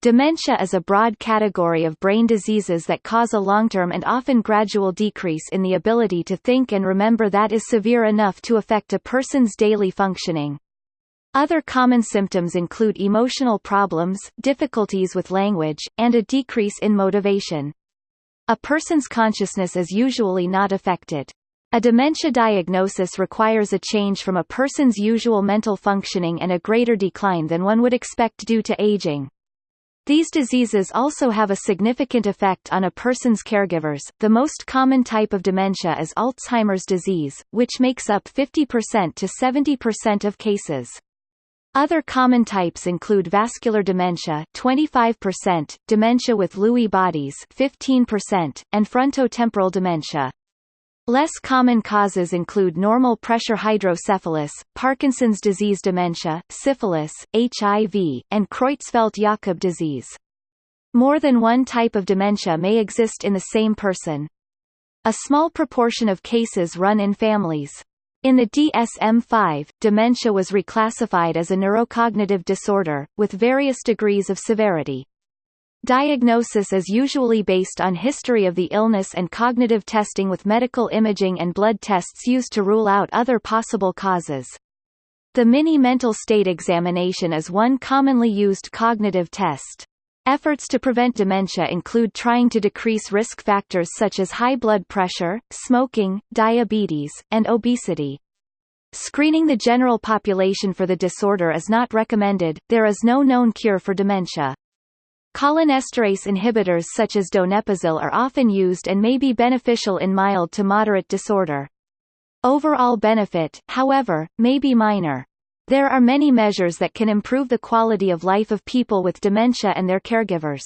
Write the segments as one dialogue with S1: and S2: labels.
S1: Dementia is a broad category of brain diseases that cause a long-term and often gradual decrease in the ability to think and remember that is severe enough to affect a person's daily functioning. Other common symptoms include emotional problems, difficulties with language, and a decrease in motivation. A person's consciousness is usually not affected. A dementia diagnosis requires a change from a person's usual mental functioning and a greater decline than one would expect due to aging. These diseases also have a significant effect on a person's caregivers. The most common type of dementia is Alzheimer's disease, which makes up 50% to 70% of cases. Other common types include vascular dementia 25%, dementia with Lewy bodies 15%, and frontotemporal dementia. Less common causes include normal pressure hydrocephalus, Parkinson's disease dementia, syphilis, HIV, and Creutzfeldt-Jakob disease. More than one type of dementia may exist in the same person. A small proportion of cases run in families. In the DSM-5, dementia was reclassified as a neurocognitive disorder, with various degrees of severity. Diagnosis is usually based on history of the illness and cognitive testing with medical imaging and blood tests used to rule out other possible causes. The Mini Mental State Examination is one commonly used cognitive test. Efforts to prevent dementia include trying to decrease risk factors such as high blood pressure, smoking, diabetes, and obesity. Screening the general population for the disorder is not recommended, there is no known cure for dementia. Cholinesterase inhibitors such as donepezil are often used and may be beneficial in mild to moderate disorder. Overall benefit, however, may be minor. There are many measures that can improve the quality of life of people with dementia and their caregivers.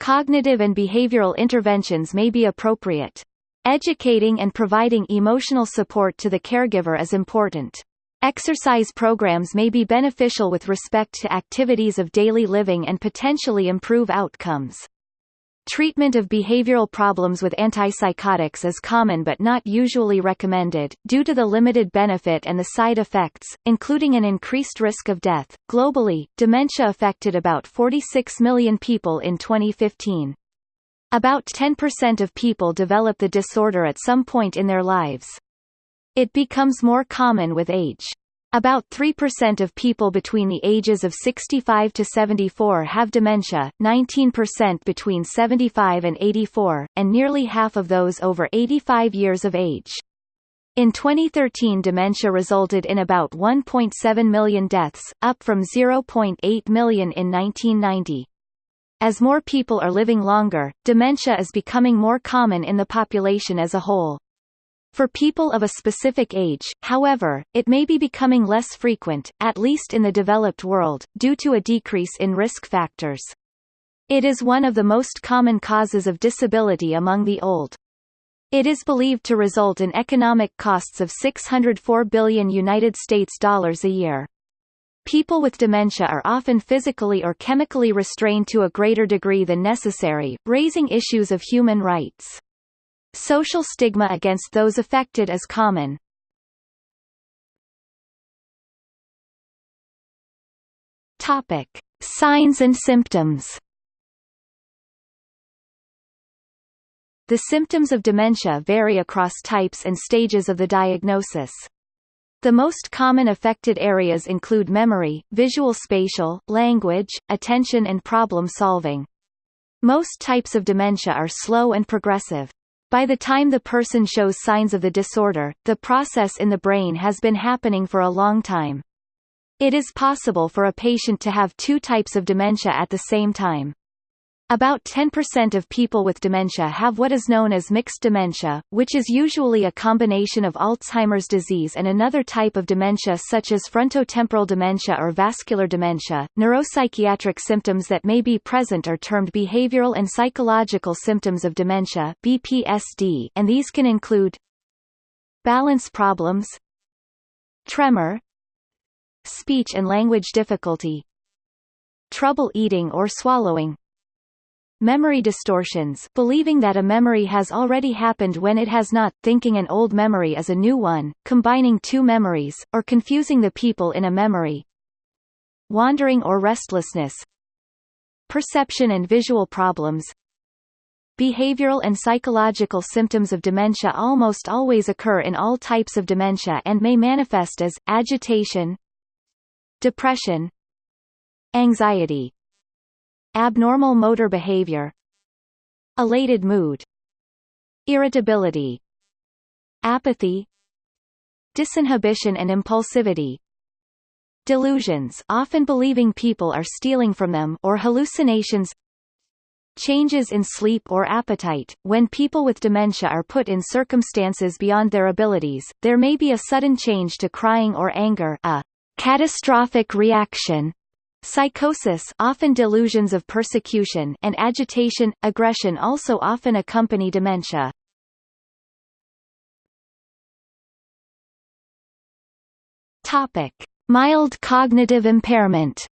S1: Cognitive and behavioral interventions may be appropriate. Educating and providing emotional support to the caregiver is important. Exercise programs may be beneficial with respect to activities of daily living and potentially improve outcomes. Treatment of behavioral problems with antipsychotics is common but not usually recommended, due to the limited benefit and the side effects, including an increased risk of death. Globally, dementia affected about 46 million people in 2015. About 10% of people develop the disorder at some point in their lives. It becomes more common with age. About 3% of people between the ages of 65 to 74 have dementia, 19% between 75 and 84, and nearly half of those over 85 years of age. In 2013 dementia resulted in about 1.7 million deaths, up from 0.8 million in 1990. As more people are living longer, dementia is becoming more common in the population as a whole. For people of a specific age, however, it may be becoming less frequent, at least in the developed world, due to a decrease in risk factors. It is one of the most common causes of disability among the old. It is believed to result in economic costs of 604 billion United States dollars a year. People with dementia are often physically or chemically restrained to a greater degree than necessary, raising issues of human rights. Social stigma against those affected is common. Topic: Signs and symptoms. The symptoms of dementia vary across types and stages of the diagnosis. The most common affected areas include memory, visual spatial, language, attention and problem solving. Most types of dementia are slow and progressive. By the time the person shows signs of the disorder, the process in the brain has been happening for a long time. It is possible for a patient to have two types of dementia at the same time. About 10% of people with dementia have what is known as mixed dementia, which is usually a combination of Alzheimer's disease and another type of dementia such as frontotemporal dementia or vascular dementia. Neuropsychiatric symptoms that may be present are termed behavioral and psychological symptoms of dementia (BPSD), and these can include balance problems, tremor, speech and language difficulty, trouble eating or swallowing, Memory distortions believing that a memory has already happened when it has not, thinking an old memory is a new one, combining two memories, or confusing the people in a memory. Wandering or restlessness perception and visual problems. Behavioral and psychological symptoms of dementia almost always occur in all types of dementia and may manifest as, agitation, depression, anxiety, abnormal motor behavior, elated mood, irritability, apathy, disinhibition and impulsivity, delusions often believing people are stealing from them or hallucinations changes in sleep or appetite. When people with dementia are put in circumstances beyond their abilities there may be a sudden change to crying or anger a catastrophic reaction Psychosis often delusions of persecution and agitation, aggression also often accompany dementia. Topic: Mild cognitive impairment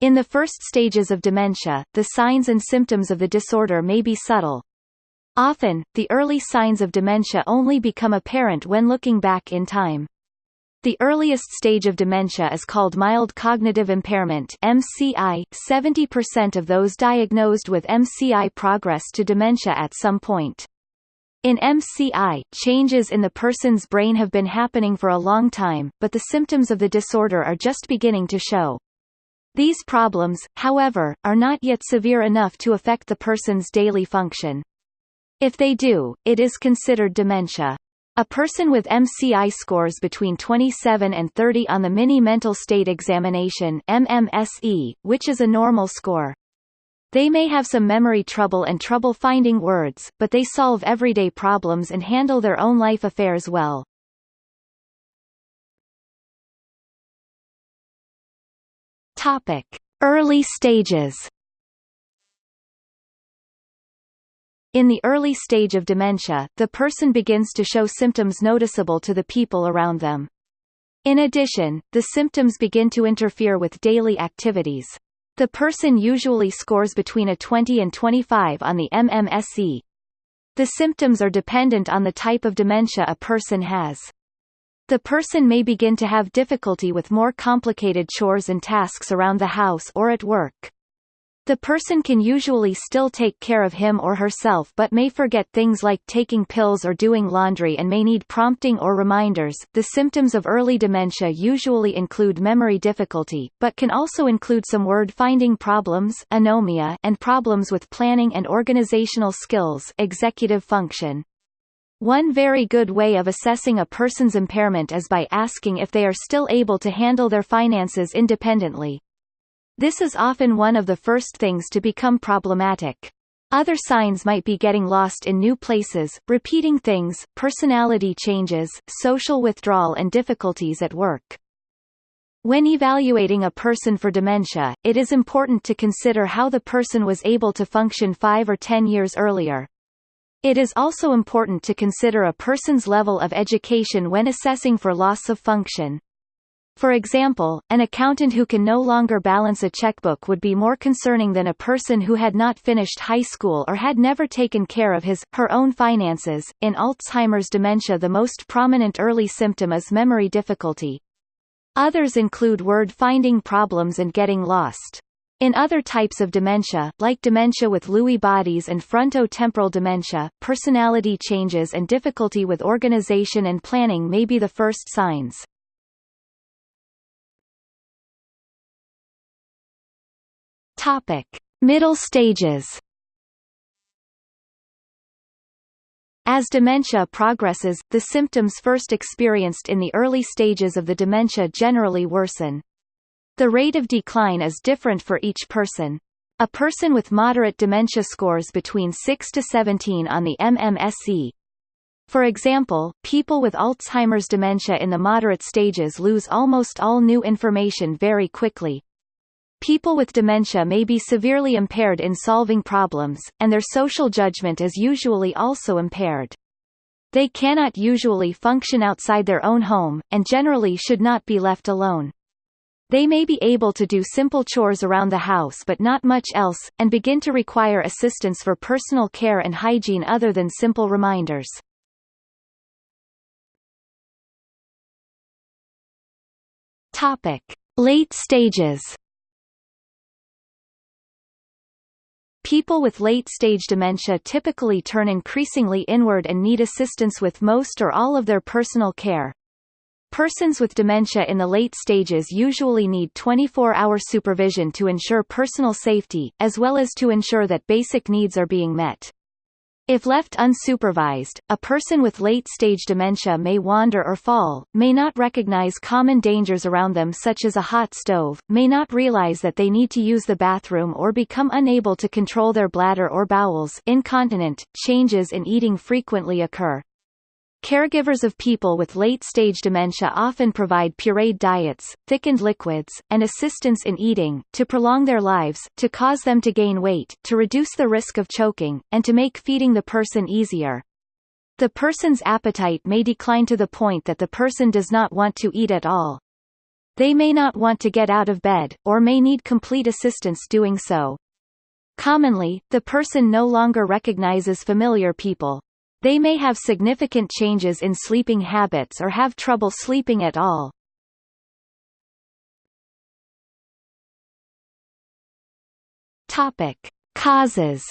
S1: In the first stages of dementia, the signs and symptoms of the disorder may be subtle. Often, the early signs of dementia only become apparent when looking back in time. The earliest stage of dementia is called mild cognitive impairment MCI. 70% of those diagnosed with MCI progress to dementia at some point. In MCI, changes in the person's brain have been happening for a long time, but the symptoms of the disorder are just beginning to show. These problems, however, are not yet severe enough to affect the person's daily function. If they do, it is considered dementia. A person with MCI scores between 27 and 30 on the Mini Mental State Examination MMSE, which is a normal score. They may have some memory trouble and trouble finding words, but they solve everyday problems and handle their own life affairs well. Topic: Early stages. In the early stage of dementia, the person begins to show symptoms noticeable to the people around them. In addition, the symptoms begin to interfere with daily activities. The person usually scores between a 20 and 25 on the MMSE. The symptoms are dependent on the type of dementia a person has. The person may begin to have difficulty with more complicated chores and tasks around the house or at work. The person can usually still take care of him or herself but may forget things like taking pills or doing laundry and may need prompting or reminders. The symptoms of early dementia usually include memory difficulty, but can also include some word-finding problems anomia and problems with planning and organizational skills executive function. One very good way of assessing a person's impairment is by asking if they are still able to handle their finances independently. This is often one of the first things to become problematic. Other signs might be getting lost in new places, repeating things, personality changes, social withdrawal and difficulties at work. When evaluating a person for dementia, it is important to consider how the person was able to function five or ten years earlier. It is also important to consider a person's level of education when assessing for loss of function. For example, an accountant who can no longer balance a checkbook would be more concerning than a person who had not finished high school or had never taken care of his, her own finances. In Alzheimer's dementia the most prominent early symptom is memory difficulty. Others include word-finding problems and getting lost. In other types of dementia, like dementia with Lewy bodies and frontotemporal dementia, personality changes and difficulty with organization and planning may be the first signs. Topic: Middle stages. As dementia progresses, the symptoms first experienced in the early stages of the dementia generally worsen. The rate of decline is different for each person. A person with moderate dementia scores between 6 to 17 on the MMSE. For example, people with Alzheimer's dementia in the moderate stages lose almost all new information very quickly, People with dementia may be severely impaired in solving problems, and their social judgment is usually also impaired. They cannot usually function outside their own home, and generally should not be left alone. They may be able to do simple chores around the house but not much else, and begin to require assistance for personal care and hygiene other than simple reminders. Topic. Late stages People with late-stage dementia typically turn increasingly inward and need assistance with most or all of their personal care. Persons with dementia in the late stages usually need 24-hour supervision to ensure personal safety, as well as to ensure that basic needs are being met. If left unsupervised, a person with late-stage dementia may wander or fall, may not recognize common dangers around them such as a hot stove, may not realize that they need to use the bathroom or become unable to control their bladder or bowels incontinent. Changes in eating frequently occur, Caregivers of people with late-stage dementia often provide pureed diets, thickened liquids, and assistance in eating, to prolong their lives, to cause them to gain weight, to reduce the risk of choking, and to make feeding the person easier. The person's appetite may decline to the point that the person does not want to eat at all. They may not want to get out of bed, or may need complete assistance doing so. Commonly, the person no longer recognizes familiar people. They may have significant changes in sleeping habits or have trouble sleeping at all. Topic: Causes.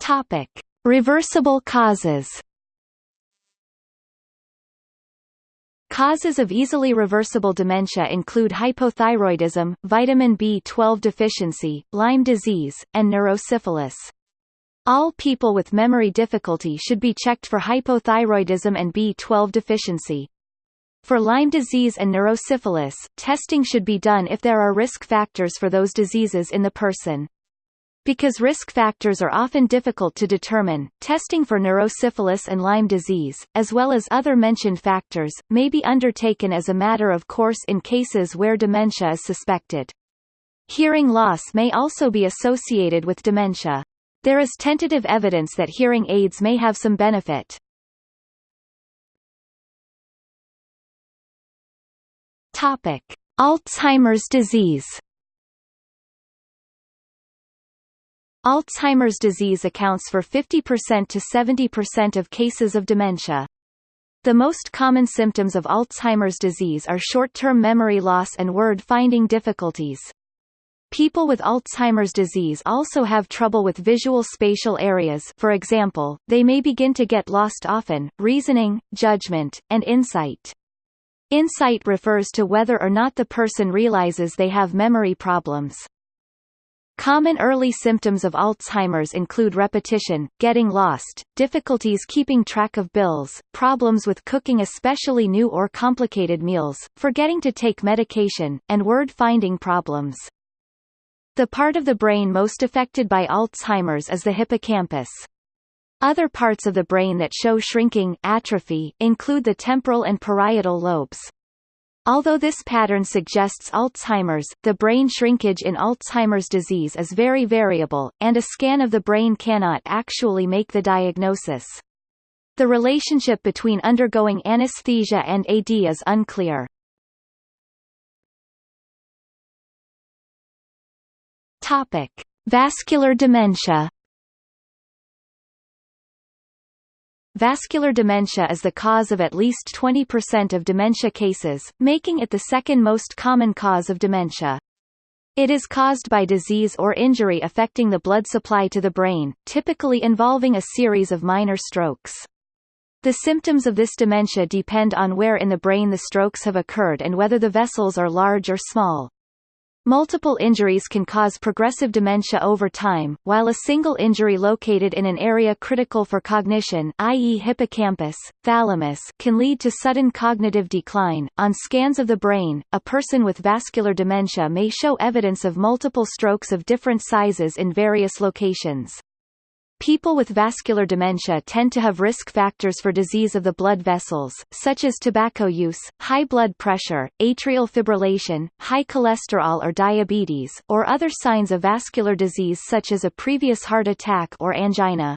S1: Topic: Reversible causes. Causes of easily reversible dementia include hypothyroidism, vitamin B12 deficiency, Lyme disease, and neurosyphilis. All people with memory difficulty should be checked for hypothyroidism and B12 deficiency. For Lyme disease and neurosyphilis, testing should be done if there are risk factors for those diseases in the person. Because risk factors are often difficult to determine, testing for neurosyphilis and Lyme disease, as well as other mentioned factors, may be undertaken as a matter of course in cases where dementia is suspected. Hearing loss may also be associated with dementia. There is tentative evidence that hearing aids may have some benefit. Topic: Alzheimer's disease Alzheimer's disease accounts for 50% to 70% of cases of dementia. The most common symptoms of Alzheimer's disease are short-term memory loss and word-finding difficulties. People with Alzheimer's disease also have trouble with visual spatial areas for example, they may begin to get lost often, reasoning, judgment, and insight. Insight refers to whether or not the person realizes they have memory problems. Common early symptoms of Alzheimer's include repetition, getting lost, difficulties keeping track of bills, problems with cooking especially new or complicated meals, forgetting to take medication, and word-finding problems. The part of the brain most affected by Alzheimer's is the hippocampus. Other parts of the brain that show shrinking atrophy include the temporal and parietal lobes. Although this pattern suggests Alzheimer's, the brain shrinkage in Alzheimer's disease is very variable, and a scan of the brain cannot actually make the diagnosis. The relationship between undergoing anesthesia and AD is unclear. Topic: Vascular dementia Vascular dementia is the cause of at least 20% of dementia cases, making it the second most common cause of dementia. It is caused by disease or injury affecting the blood supply to the brain, typically involving a series of minor strokes. The symptoms of this dementia depend on where in the brain the strokes have occurred and whether the vessels are large or small. Multiple injuries can cause progressive dementia over time, while a single injury located in an area critical for cognition i.e. hippocampus, thalamus can lead to sudden cognitive decline. On scans of the brain, a person with vascular dementia may show evidence of multiple strokes of different sizes in various locations. People with vascular dementia tend to have risk factors for disease of the blood vessels, such as tobacco use, high blood pressure, atrial fibrillation, high cholesterol or diabetes, or other signs of vascular disease such as a previous heart attack or angina.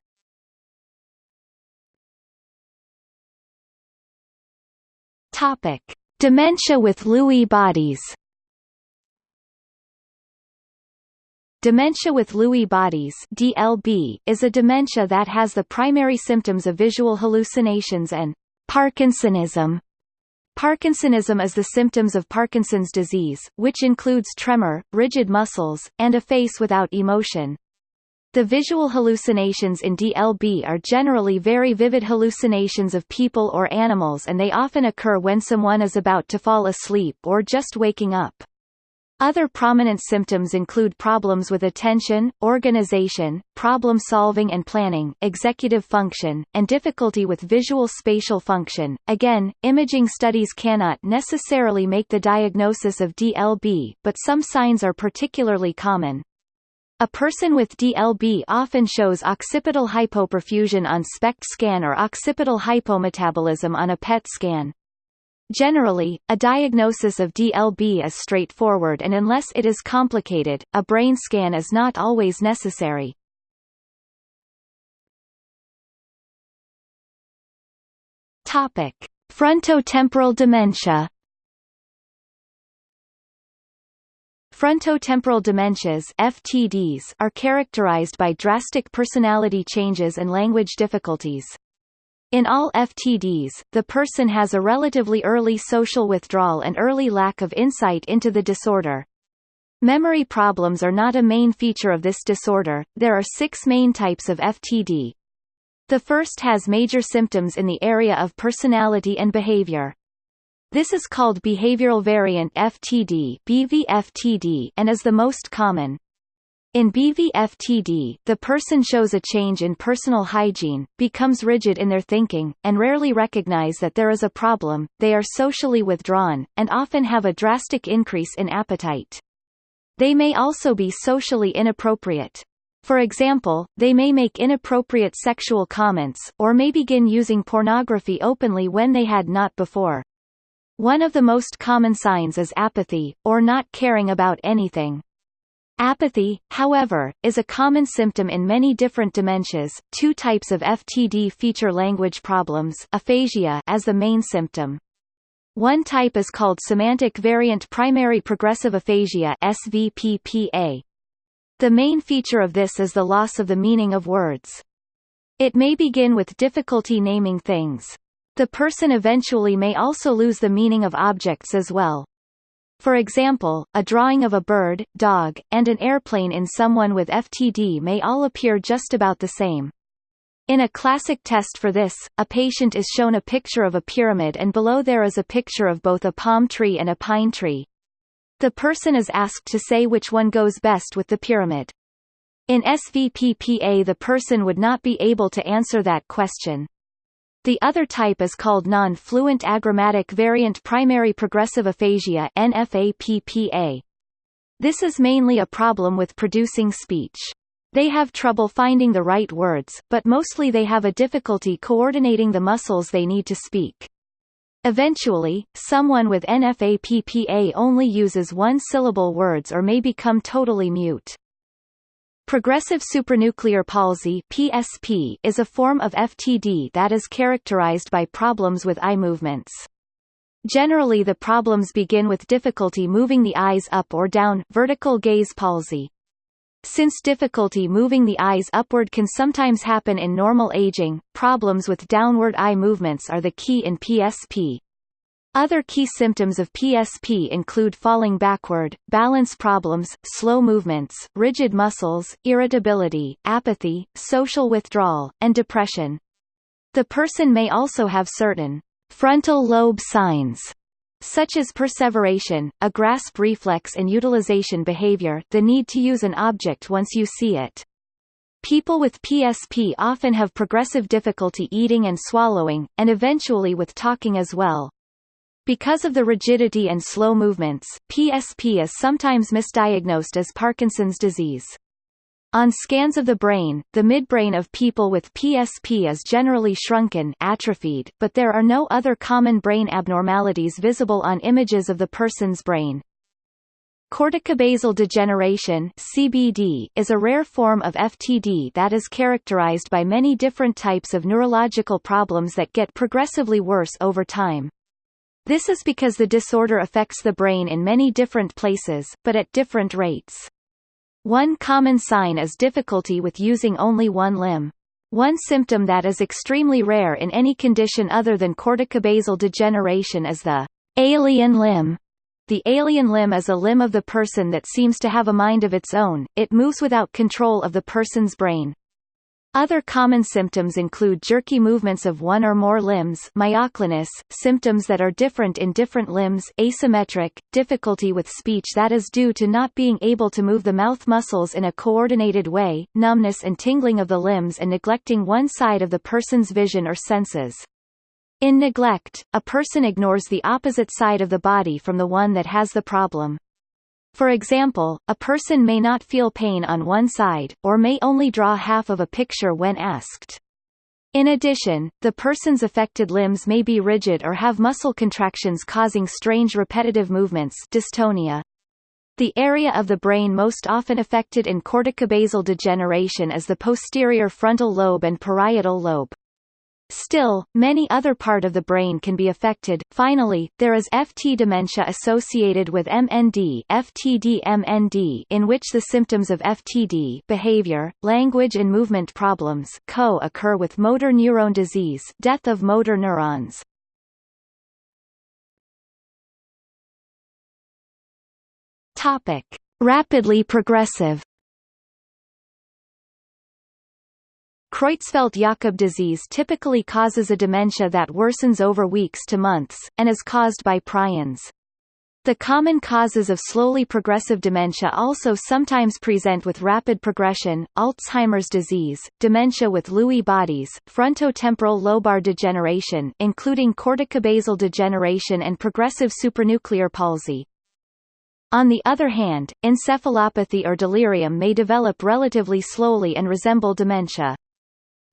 S1: Topic: Dementia with Lewy bodies.
S2: Dementia with Lewy bodies DLB, is a dementia that has the primary symptoms of visual hallucinations and Parkinsonism. Parkinsonism is the symptoms of Parkinson's disease, which includes tremor, rigid muscles, and a face without emotion. The visual hallucinations in DLB are generally very vivid hallucinations of people or animals and they often occur when someone is about to fall asleep or just waking up. Other prominent symptoms include problems with attention, organization, problem-solving and planning, executive function, and difficulty with visual spatial function. Again, imaging studies cannot necessarily make the diagnosis of DLB, but some signs are particularly common. A person with DLB often shows occipital hypoperfusion on SPECT scan or occipital hypometabolism on a PET scan. Generally, a diagnosis of DLB is straightforward and unless it is complicated, a brain scan is not always necessary. Topic: Frontotemporal dementia. Frontotemporal dementias FTDs are characterized by drastic personality changes and language difficulties. In all FTDs, the person has a relatively early social withdrawal and early lack of insight into the disorder. Memory problems are not a main feature of this disorder, there are six main types of FTD. The first has major symptoms in the area of personality and behavior. This is called behavioral variant FTD, BVFTD and is the most common. In BVFTD, the person shows a change in personal hygiene, becomes rigid in their thinking, and rarely recognize that there is a problem, they are socially withdrawn, and often have a drastic increase in appetite. They may also be socially inappropriate. For example, they may make inappropriate sexual comments, or may begin using pornography openly when they had not before. One of the most common signs is apathy, or not caring about anything. Apathy, however, is a common symptom in many different dementias. Two types of FTD feature language problems aphasia as the main symptom. One type is called semantic variant primary progressive aphasia SVPPA. The main feature of this is the loss of the meaning of words. It may begin with difficulty naming things. The person eventually may also lose the meaning of objects as well. For example, a drawing of a bird, dog, and an airplane in someone with FTD may all appear just about the same. In a classic test for this, a patient is shown a picture of a pyramid and below there is a picture of both a palm tree and a pine tree. The person is asked to say which one goes best with the pyramid. In SVPPA the person would not be able to answer that question. The other type is called non-fluent agrammatic variant primary progressive aphasia NFAPPA. This is mainly a problem with producing speech. They have trouble finding the right words, but mostly they have a difficulty coordinating the muscles they need to speak. Eventually, someone with NFAPPA only uses one-syllable words or may become totally mute. Progressive supranuclear palsy PSP is a form of FTD that is characterized by problems with eye movements. Generally the problems begin with difficulty moving the eyes up or down vertical gaze palsy. Since difficulty moving the eyes upward can sometimes happen in normal aging, problems with downward eye movements are the key in PSP. Other key symptoms of PSP include falling backward, balance problems, slow movements, rigid muscles, irritability, apathy, social withdrawal, and depression. The person may also have certain frontal lobe signs such as perseveration, a grasp reflex and utilization behavior the need to use an object once you see it. People with PSP often have progressive difficulty eating and swallowing, and eventually with talking as well. Because of the rigidity and slow movements, PSP is sometimes misdiagnosed as Parkinson's disease. On scans of the brain, the midbrain of people with PSP is generally shrunken atrophied, but there are no other common brain abnormalities visible on images of the person's brain. Corticobasal degeneration CBD is a rare form of FTD that is characterized by many different types of neurological problems that get progressively worse over time. This is because the disorder affects the brain in many different places, but at different rates. One common sign is difficulty with using only one limb. One symptom that is extremely rare in any condition other than corticobasal degeneration is the alien limb. The alien limb is a limb of the person that seems to have a mind of its own, it moves without control of the person's brain. Other common symptoms include jerky movements of one or more limbs myoclonus, symptoms that are different in different limbs asymmetric, difficulty with speech that is due to not being able to move the mouth muscles in a coordinated way, numbness and tingling of the limbs and neglecting one side of the person's vision or senses. In neglect, a person ignores the opposite side of the body from the one that has the problem. For example, a person may not feel pain on one side, or may only draw half of a picture when asked. In addition, the person's affected limbs may be rigid or have muscle contractions causing strange repetitive movements dystonia. The area of the brain most often affected in corticobasal degeneration is the posterior frontal lobe and parietal lobe. Still, many other part of the brain can be affected. Finally, there is FT dementia associated with MND, FTD-MND, in which the symptoms of FTD, behavior, language and movement problems, co-occur with motor neuron disease, death of motor neurons. Topic: Rapidly progressive Creutzfeldt-Jakob disease typically causes a dementia that worsens over weeks to months, and is caused by prions. The common causes of slowly progressive dementia also sometimes present with rapid progression, Alzheimer's disease, dementia with Lewy bodies, frontotemporal lobar degeneration including corticobasal degeneration and progressive supranuclear palsy. On the other hand, encephalopathy or delirium may develop relatively slowly and resemble dementia.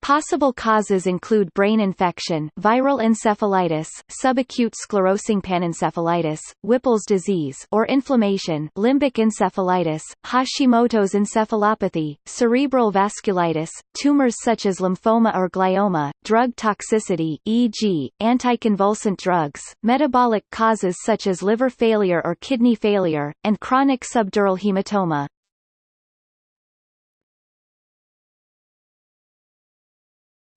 S2: Possible causes include brain infection, viral encephalitis, subacute sclerosing panencephalitis, Whipple's disease or inflammation, limbic encephalitis, Hashimoto's encephalopathy, cerebral vasculitis, tumors such as lymphoma or glioma, drug toxicity e.g., anticonvulsant drugs, metabolic causes such as liver failure or kidney failure, and chronic subdural hematoma.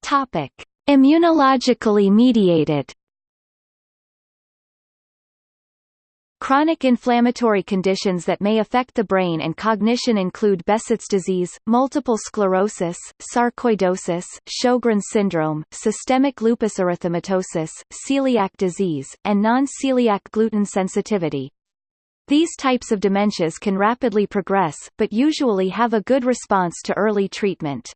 S2: Topic: Immunologically mediated. Chronic inflammatory conditions that may affect the brain and cognition include Behçet's disease, multiple sclerosis, sarcoidosis, Sjogren's syndrome, systemic lupus erythematosus, celiac disease, and non-celiac gluten sensitivity. These types of dementias can rapidly progress, but usually have a good response to early treatment.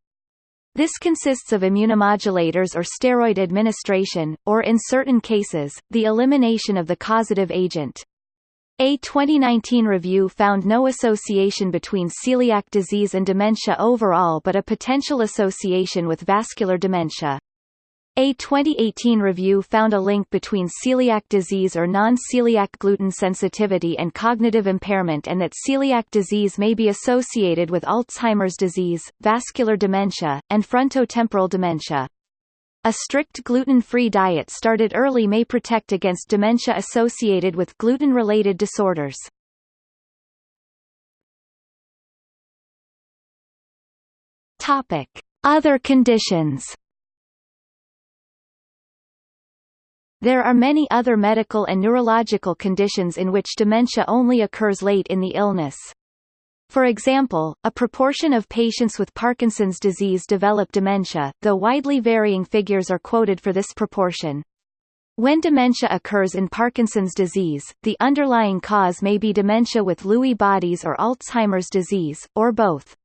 S2: This consists of immunomodulators or steroid administration, or in certain cases, the elimination of the causative agent. A 2019 review found no association between celiac disease and dementia overall but a potential association with vascular dementia. A 2018 review found a link between celiac disease or non-celiac gluten sensitivity and cognitive impairment and that celiac disease may be associated with Alzheimer's disease, vascular dementia, and frontotemporal dementia. A strict gluten-free diet started early may protect against dementia associated with gluten-related disorders. Other conditions There are many other medical and neurological conditions in which dementia only occurs late in the illness. For example, a proportion of patients with Parkinson's disease develop dementia, though widely varying figures are quoted for this proportion. When dementia occurs in Parkinson's disease, the underlying cause may be dementia with Lewy bodies or Alzheimer's disease, or both.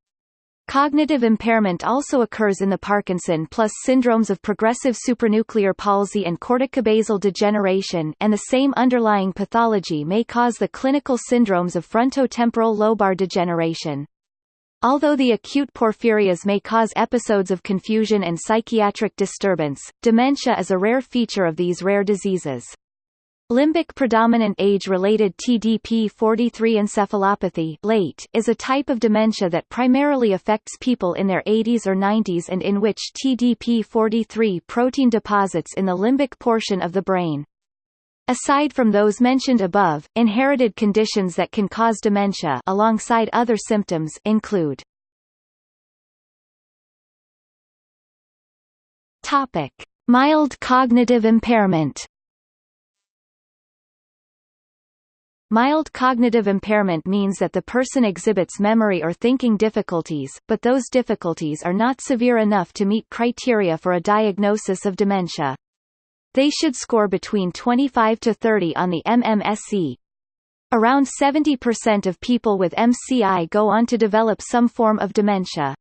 S2: Cognitive impairment also occurs in the Parkinson plus syndromes of progressive supranuclear palsy and corticobasal degeneration and the same underlying pathology may cause the clinical syndromes of frontotemporal lobar degeneration. Although the acute porphyrias may cause episodes of confusion and psychiatric disturbance, dementia is a rare feature of these rare diseases. Limbic predominant age-related TDP-43 encephalopathy late is a type of dementia that primarily affects people in their 80s or 90s and in which TDP-43 protein deposits in the limbic portion of the brain. Aside from those mentioned above, inherited conditions that can cause dementia alongside other symptoms include Mild cognitive impairment. Mild cognitive impairment means that the person exhibits memory or thinking difficulties, but those difficulties are not severe enough to meet criteria for a diagnosis of dementia. They should score between 25 to 30 on the MMSE. Around 70% of people with MCI go on to develop some form of dementia.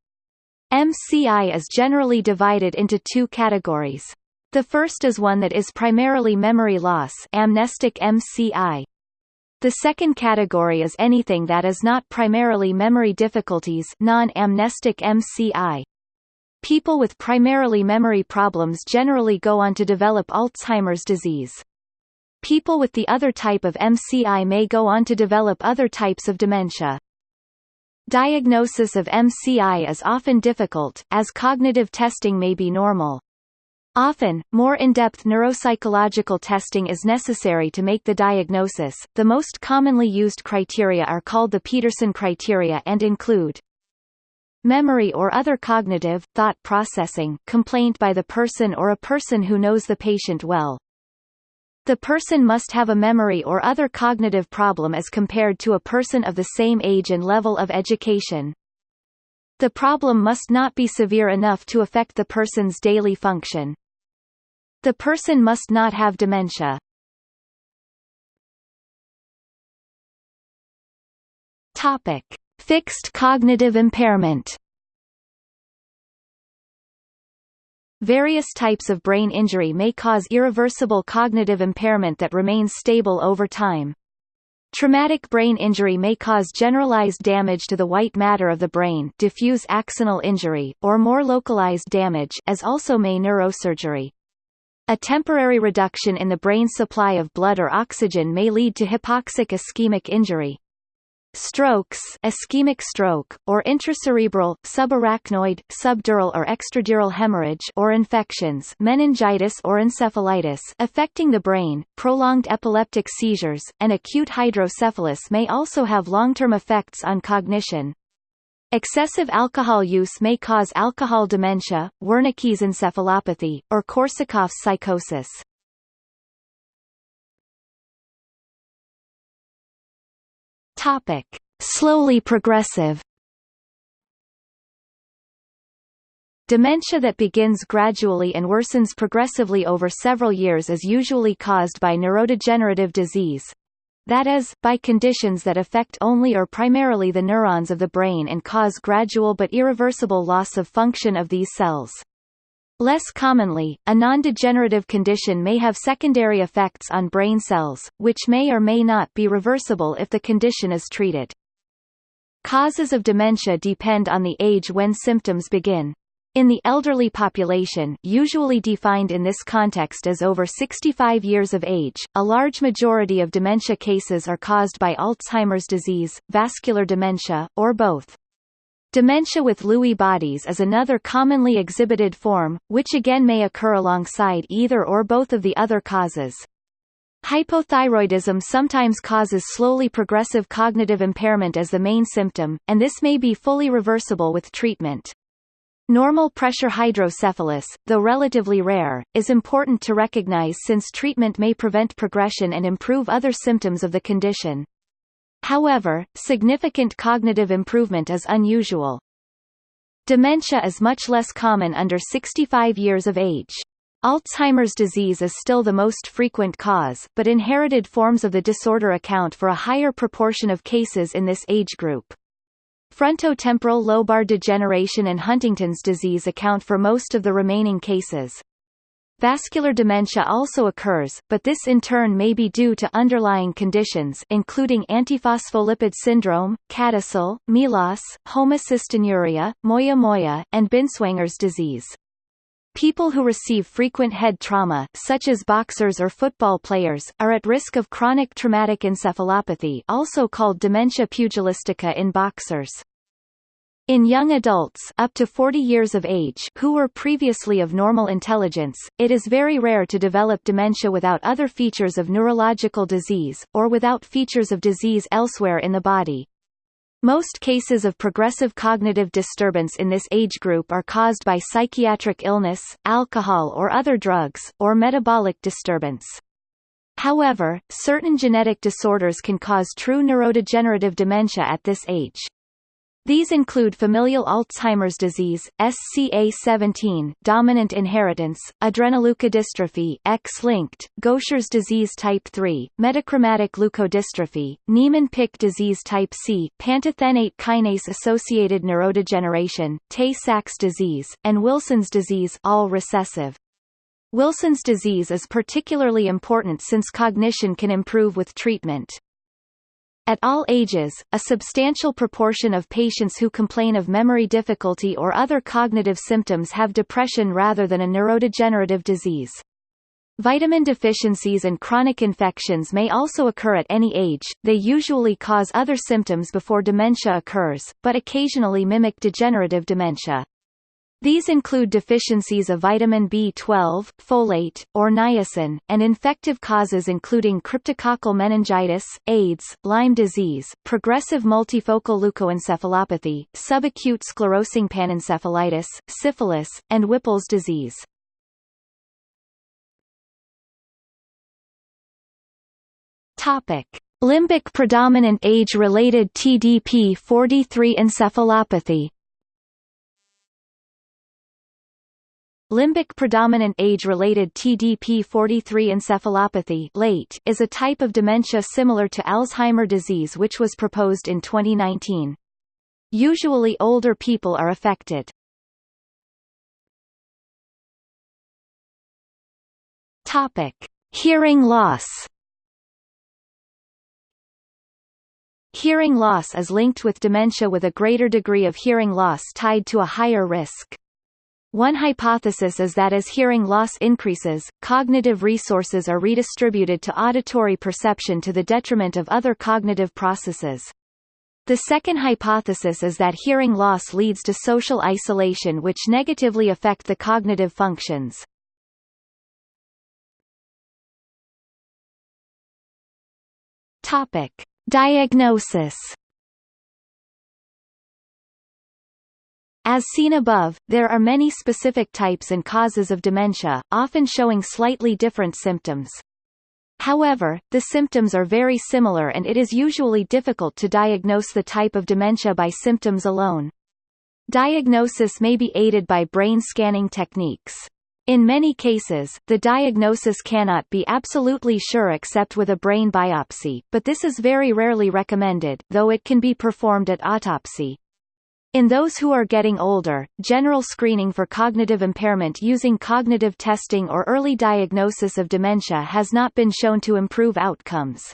S2: MCI is generally divided into two categories. The first is one that is primarily memory loss amnestic MCI. The second category is anything that is not primarily memory difficulties non-amnestic MCI. People with primarily memory problems generally go on to develop Alzheimer's disease. People with the other type of MCI may go on to develop other types of dementia. Diagnosis of MCI is often difficult, as cognitive testing may be normal. Often, more in-depth neuropsychological testing is necessary to make the diagnosis. The most commonly used criteria are called the Petersen criteria and include memory or other cognitive, thought processing complaint by the person or a person who knows the patient well. The person must have a memory or other cognitive problem as compared to a person of the same age and level of education. The problem must not be severe enough to affect the person's daily function. The person must not have dementia. Topic. Fixed cognitive impairment Various types of brain injury may cause irreversible cognitive impairment that remains stable over time. Traumatic brain injury may cause generalized damage to the white matter of the brain diffuse axonal injury, or more localized damage as also may neurosurgery. A temporary reduction in the brain's supply of blood or oxygen may lead to hypoxic ischemic injury. Strokes ischemic stroke, or intracerebral, subarachnoid, subdural or extradural hemorrhage or infections meningitis or encephalitis affecting the brain, prolonged epileptic seizures, and acute hydrocephalus may also have long-term effects on cognition. Excessive alcohol use may cause alcohol dementia, Wernicke's encephalopathy, or Korsakoff's psychosis. Topic: Slowly progressive. Dementia that begins gradually and worsens progressively over several years is usually caused by neurodegenerative disease. That is, by conditions that affect only or primarily the neurons of the brain and cause gradual but irreversible loss of function of these cells. Less commonly, a non-degenerative condition may have secondary effects on brain cells, which may or may not be reversible if the condition is treated. Causes of dementia depend on the age when symptoms begin. In the elderly population usually defined in this context as over 65 years of age, a large majority of dementia cases are caused by Alzheimer's disease, vascular dementia, or both. Dementia with Lewy bodies is another commonly exhibited form, which again may occur alongside either or both of the other causes. Hypothyroidism sometimes causes slowly progressive cognitive impairment as the main symptom, and this may be fully reversible with treatment. Normal pressure hydrocephalus, though relatively rare, is important to recognize since treatment may prevent progression and improve other symptoms of the condition. However, significant cognitive improvement is unusual. Dementia is much less common under 65 years of age. Alzheimer's disease is still the most frequent cause, but inherited forms of the disorder account for a higher proportion of cases in this age group. Frontotemporal lobar degeneration and Huntington's disease account for most of the remaining cases. Vascular dementia also occurs, but this in turn may be due to underlying conditions including antiphospholipid syndrome, CADASIL, MELAS, homocystinuria, moya-moya, and Binswanger's disease. People who receive frequent head trauma such as boxers or football players, are at risk of chronic traumatic encephalopathy also called dementia pugilistica in boxers. In young adults up to 40 years of age who were previously of normal intelligence, it is very rare to develop dementia without other features of neurological disease, or without features of disease elsewhere in the body. Most cases of progressive cognitive disturbance in this age group are caused by psychiatric illness, alcohol or other drugs, or metabolic disturbance. However, certain genetic disorders can cause true neurodegenerative dementia at this age. These include familial Alzheimer's disease, SCA17, dominant inheritance, adrenoleukodystrophy, X-linked, Gaucher's disease type 3, metachromatic leukodystrophy, Niemann-Pick disease type C, pantothenate kinase-associated neurodegeneration, Tay-Sachs disease, and Wilson's disease all recessive. Wilson's disease is particularly important since cognition can improve with treatment. At all ages, a substantial proportion of patients who complain of memory difficulty or other cognitive symptoms have depression rather than a neurodegenerative disease. Vitamin deficiencies and chronic infections may also occur at any age, they usually cause other symptoms before dementia occurs, but occasionally mimic degenerative dementia. These include deficiencies of vitamin B12, folate, or niacin, and infective causes including cryptococcal meningitis, AIDS, Lyme disease, progressive multifocal leukoencephalopathy, subacute sclerosing panencephalitis, syphilis, and Whipple's disease. Topic: Limbic predominant age-related TDP-43 encephalopathy Limbic predominant age-related TDP-43 encephalopathy late is a type of dementia similar to Alzheimer disease which was proposed in 2019. Usually older people are affected. Topic: Hearing loss. Hearing loss is linked with dementia with a greater degree of hearing loss tied to a higher risk. One hypothesis is that as hearing loss increases, cognitive resources are redistributed to auditory perception to the detriment of other cognitive processes. The second hypothesis is that hearing loss leads to social isolation which negatively affect the cognitive functions. Topic: Diagnosis As seen above, there are many specific types and causes of dementia, often showing slightly different symptoms. However, the symptoms are very similar and it is usually difficult to diagnose the type of dementia by symptoms alone. Diagnosis may be aided by brain scanning techniques. In many cases, the diagnosis cannot be absolutely sure except with a brain biopsy, but this is very rarely recommended, though it can be performed at autopsy. In those who are getting older, general screening for cognitive impairment using cognitive testing or early diagnosis of dementia has not been shown to improve outcomes.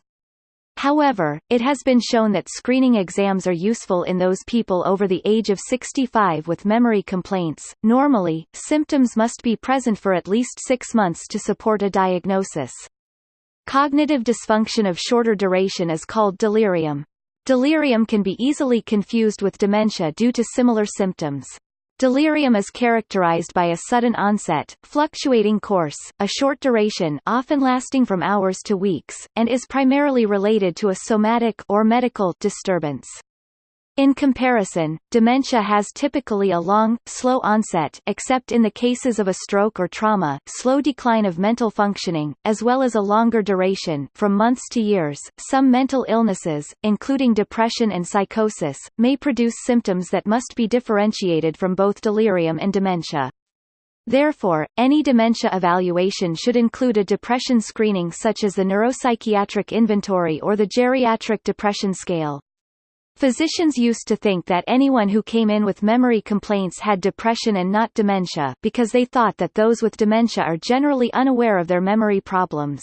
S2: However, it has been shown that screening exams are useful in those people over the age of 65 with memory complaints. Normally, symptoms must be present for at least six months to support a diagnosis. Cognitive dysfunction of shorter duration is called delirium. Delirium can be easily confused with dementia due to similar symptoms. Delirium is characterized by a sudden onset, fluctuating course, a short duration often lasting from hours to weeks, and is primarily related to a somatic or medical disturbance. In comparison, dementia has typically a long, slow onset except in the cases of a stroke or trauma, slow decline of mental functioning, as well as a longer duration from months to years. Some mental illnesses, including depression and psychosis, may produce symptoms that must be differentiated from both delirium and dementia. Therefore, any dementia evaluation should include a depression screening such as the Neuropsychiatric Inventory or the Geriatric Depression Scale. Physicians used to think that anyone who came in with memory complaints had depression and not dementia because they thought that those with dementia are generally unaware of their memory problems.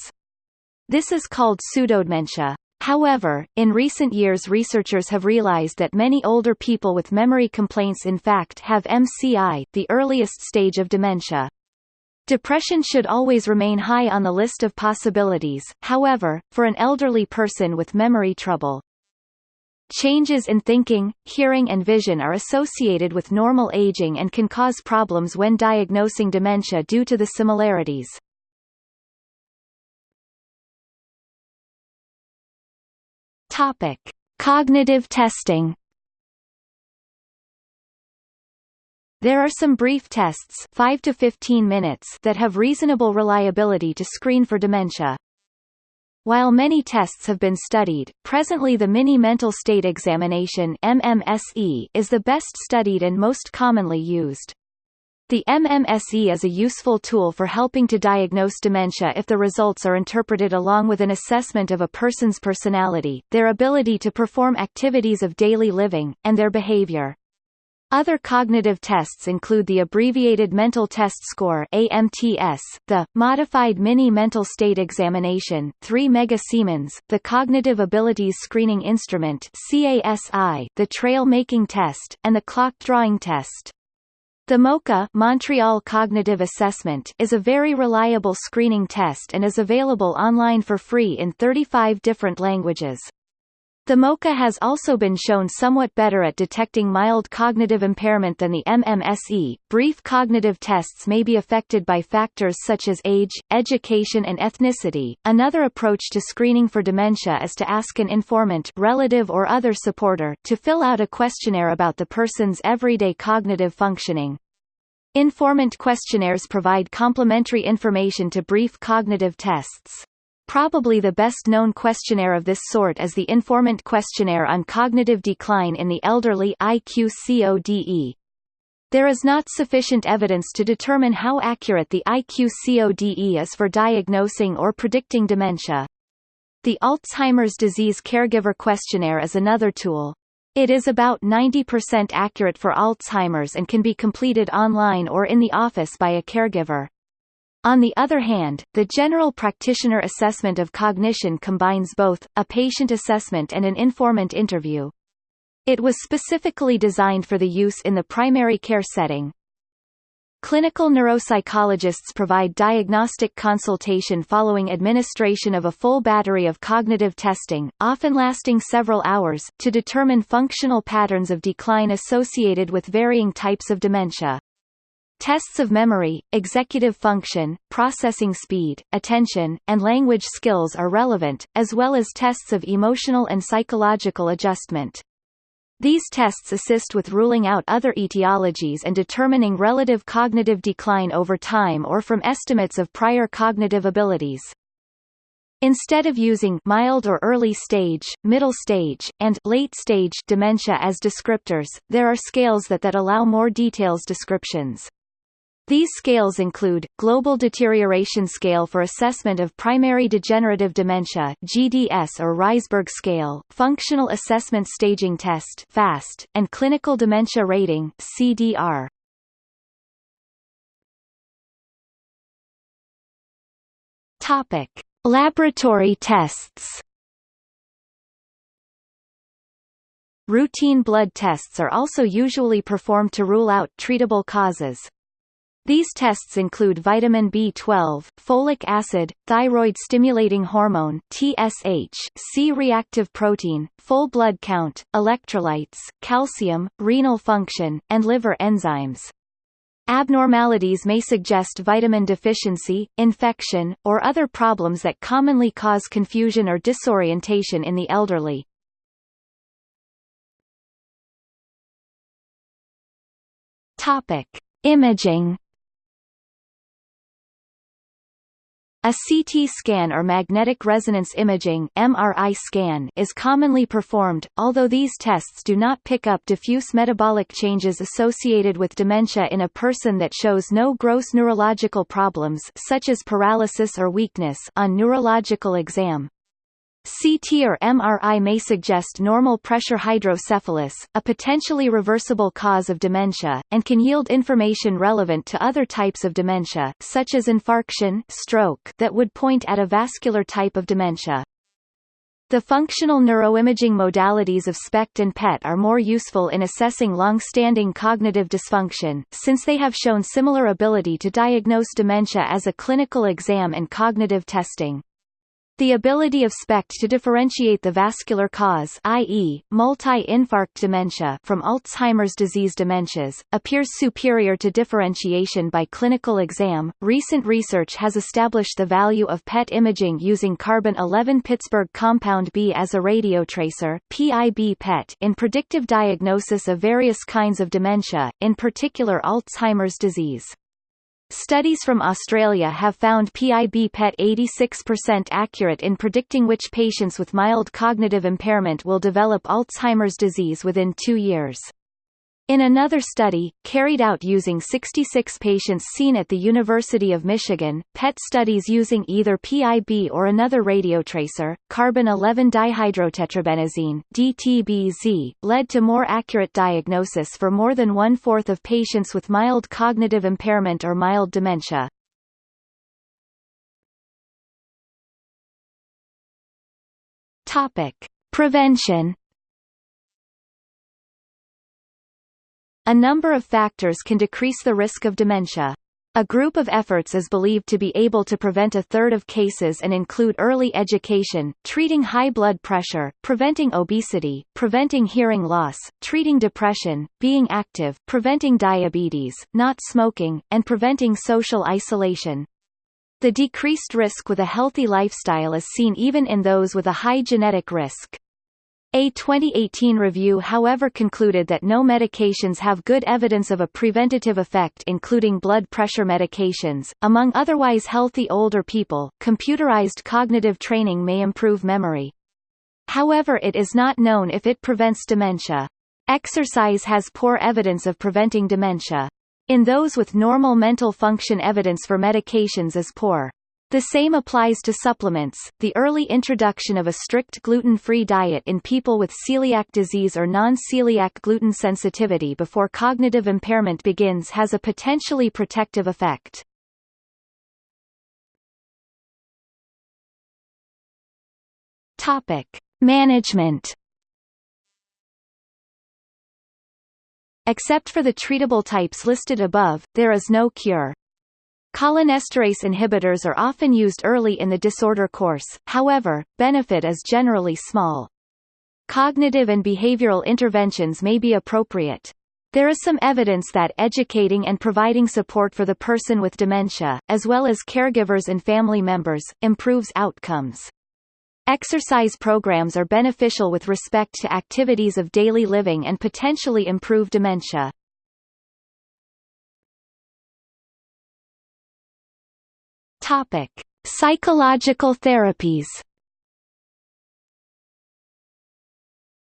S2: This is called pseudodementia. However, in recent years researchers have realized that many older people with memory complaints in fact have MCI, the earliest stage of dementia. Depression should always remain high on the list of possibilities, however, for an elderly person with memory trouble, Changes in thinking, hearing and vision are associated with normal aging and can cause problems when diagnosing dementia due to the similarities. Topic: Cognitive testing. There are some brief tests 5 to 15 minutes that have reasonable reliability to screen for dementia. While many tests have been studied, presently the Mini Mental State Examination MMSE is the best studied and most commonly used. The MMSE is a useful tool for helping to diagnose dementia if the results are interpreted along with an assessment of a person's personality, their ability to perform activities of daily living, and their behavior. Other cognitive tests include the Abbreviated Mental Test Score AMTS, the Modified Mini Mental State Examination 3 Mega Siemens, the Cognitive Abilities Screening Instrument CASI, the Trail Making Test, and the Clock Drawing Test. The MoCA Montreal Cognitive Assessment is a very reliable screening test and is available online for free in 35 different languages. The MoCA has also been shown somewhat better at detecting mild cognitive impairment than the MMSE. Brief cognitive tests may be affected by factors such as age, education, and ethnicity. Another approach to screening for dementia is to ask an informant, relative, or other supporter to fill out a questionnaire about the person's everyday cognitive functioning. Informant questionnaires provide complementary information to brief cognitive tests. Probably the best-known questionnaire of this sort is the Informant Questionnaire on Cognitive Decline in the Elderly IQCODE. There is not sufficient evidence to determine how accurate the IQCODE is for diagnosing or predicting dementia. The Alzheimer's Disease Caregiver Questionnaire is another tool. It is about 90% accurate for Alzheimer's and can be completed online or in the office by a caregiver. On the other hand, the general practitioner assessment of cognition combines both, a patient assessment and an informant interview. It was specifically designed for the use in the primary care setting. Clinical neuropsychologists provide diagnostic consultation following administration of a full battery of cognitive testing, often lasting several hours, to determine functional patterns of decline associated with varying types of dementia. Tests of memory, executive function, processing speed, attention, and language skills are relevant, as well as tests of emotional and psychological adjustment. These tests assist with ruling out other etiologies and determining relative cognitive decline over time or from estimates of prior cognitive abilities. Instead of using mild or early stage, middle stage, and late stage dementia as descriptors, there are scales that that allow more details descriptions. These scales include, Global Deterioration Scale for Assessment of Primary Degenerative Dementia GDS or Reisberg Scale, Functional Assessment Staging Test FAST, and Clinical Dementia Rating CDR. Topic. Laboratory tests Routine blood tests are also usually performed to rule out treatable causes. These tests include vitamin B12, folic acid, thyroid-stimulating hormone TSH, C-reactive protein, full blood count, electrolytes, calcium, renal function, and liver enzymes. Abnormalities may suggest vitamin deficiency, infection, or other problems that commonly cause confusion or disorientation in the elderly. Topic: Imaging A CT scan or magnetic resonance imaging MRI scan is commonly performed, although these tests do not pick up diffuse metabolic changes associated with dementia in a person that shows no gross neurological problems such as paralysis or weakness on neurological exam. CT or MRI may suggest normal pressure hydrocephalus, a potentially reversible cause of dementia, and can yield information relevant to other types of dementia, such as infarction stroke, that would point at a vascular type of dementia. The functional neuroimaging modalities of SPECT and PET are more useful in assessing long-standing cognitive dysfunction, since they have shown similar ability to diagnose dementia as a clinical exam and cognitive testing.
S1: The ability of SPECT to differentiate the vascular cause i.e., multi-infarct dementia from Alzheimer's disease dementias, appears superior to differentiation by clinical exam. Recent research has established the value of PET imaging using carbon-11 Pittsburgh compound B as a radiotracer PIB PET in predictive diagnosis of various kinds of dementia, in particular Alzheimer's disease. Studies from Australia have found PIB PET 86% accurate in predicting which patients with mild cognitive impairment will develop Alzheimer's disease within two years. In another study, carried out using 66 patients seen at the University of Michigan, PET studies using either PIB or another radiotracer, carbon-11 dihydrotetrabenazine DTBZ, led to more accurate diagnosis for more than one-fourth of patients with mild cognitive impairment or mild dementia. Topic. Prevention A number of factors can decrease the risk of dementia. A group of efforts is believed to be able to prevent a third of cases and include early education, treating high blood pressure, preventing obesity, preventing hearing loss, treating depression, being active, preventing diabetes, not smoking, and preventing social isolation. The decreased risk with a healthy lifestyle is seen even in those with a high genetic risk. A 2018 review however concluded that no medications have good evidence of a preventative effect including blood pressure medications. Among otherwise healthy older people, computerized cognitive training may improve memory. However it is not known if it prevents dementia. Exercise has poor evidence of preventing dementia. In those with normal mental function evidence for medications is poor. The same applies to supplements. The early introduction of a strict gluten-free diet in people with celiac disease or non-celiac gluten sensitivity before cognitive impairment begins has a potentially protective effect. Topic: Management Except for the treatable types listed above, there is no cure. Cholinesterase inhibitors are often used early in the disorder course, however, benefit is generally small. Cognitive and behavioral interventions may be appropriate. There is some evidence that educating and providing support for the person with dementia, as well as caregivers and family members, improves outcomes. Exercise programs are beneficial with respect to activities of daily living and potentially improve dementia. Topic: Psychological therapies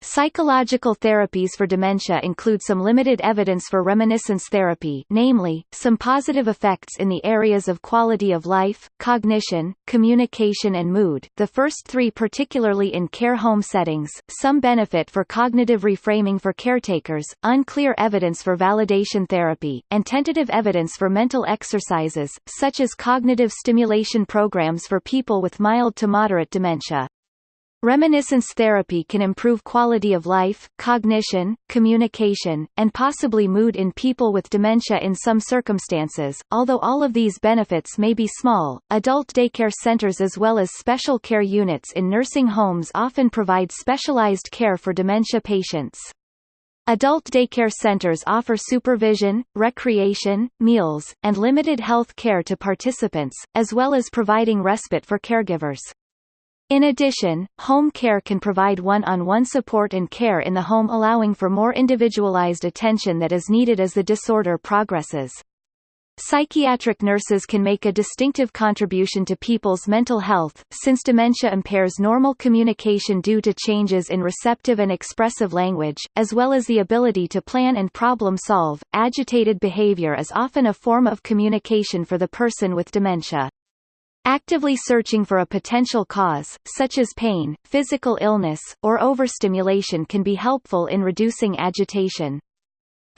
S1: Psychological therapies for dementia include some limited evidence for reminiscence therapy namely, some positive effects in the areas of quality of life, cognition, communication and mood the first three particularly in care home settings, some benefit for cognitive reframing for caretakers, unclear evidence for validation therapy, and tentative evidence for mental exercises, such as cognitive stimulation programs for people with mild to moderate dementia. Reminiscence therapy can improve quality of life, cognition, communication, and possibly mood in people with dementia in some circumstances. Although all of these benefits may be small, adult daycare centers as well as special care units in nursing homes often provide specialized care for dementia patients. Adult daycare centers offer supervision, recreation, meals, and limited health care to participants, as well as providing respite for caregivers. In addition, home care can provide one-on-one -on -one support and care in the home allowing for more individualized attention that is needed as the disorder progresses. Psychiatric nurses can make a distinctive contribution to people's mental health, since dementia impairs normal communication due to changes in receptive and expressive language, as well as the ability to plan and problem solve. Agitated behavior is often a form of communication for the person with dementia. Actively searching for a potential cause, such as pain, physical illness, or overstimulation can be helpful in reducing agitation.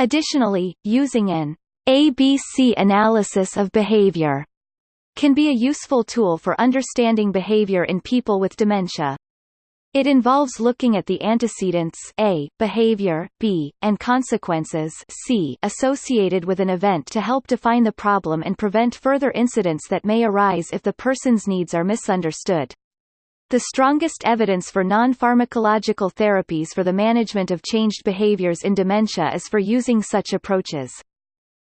S1: Additionally, using an ABC analysis of behavior can be a useful tool for understanding behavior in people with dementia. It involves looking at the antecedents A, behavior, B, and consequences C associated with an event to help define the problem and prevent further incidents that may arise if the person's needs are misunderstood.
S2: The strongest evidence for non-pharmacological therapies for the management of changed behaviors in dementia is for using such approaches.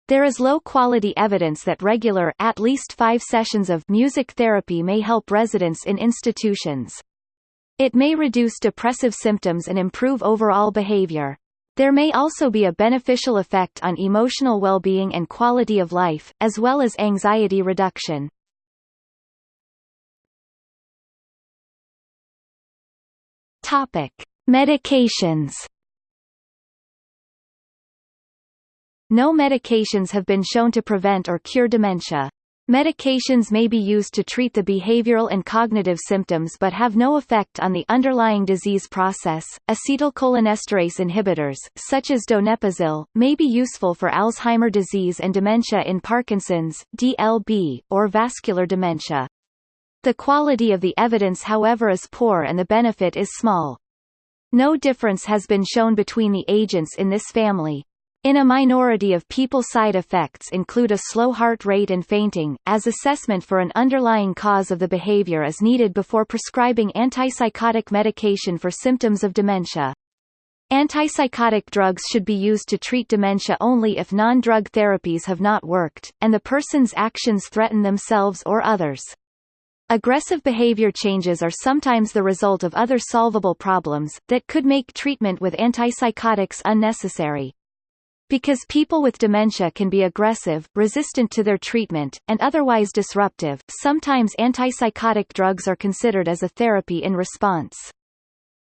S2: There is low-quality evidence that regular at least five sessions of music therapy may help residents in institutions. It may reduce depressive symptoms and improve overall behavior. There may also be a beneficial effect on emotional well-being and quality of life, as well as anxiety reduction. Topic: Medications. No medications have been shown to prevent or cure dementia. Medications may be used to treat the behavioral and cognitive symptoms but have no effect on the underlying disease process. Acetylcholinesterase inhibitors, such as donepezil, may be useful for Alzheimer disease and dementia in Parkinson's, DLB, or vascular dementia. The quality of the evidence however is poor and the benefit is small. No difference has been shown between the agents in this family. In a minority of people side effects include a slow heart rate and fainting, as assessment for an underlying cause of the behavior is needed before prescribing antipsychotic medication for symptoms of dementia. Antipsychotic drugs should be used to treat dementia only if non-drug therapies have not worked, and the person's actions threaten themselves or others. Aggressive behavior changes are sometimes the result of other solvable problems, that could make treatment with antipsychotics unnecessary. Because people with dementia can be aggressive, resistant to their treatment, and otherwise disruptive, sometimes antipsychotic drugs are considered as a therapy in response.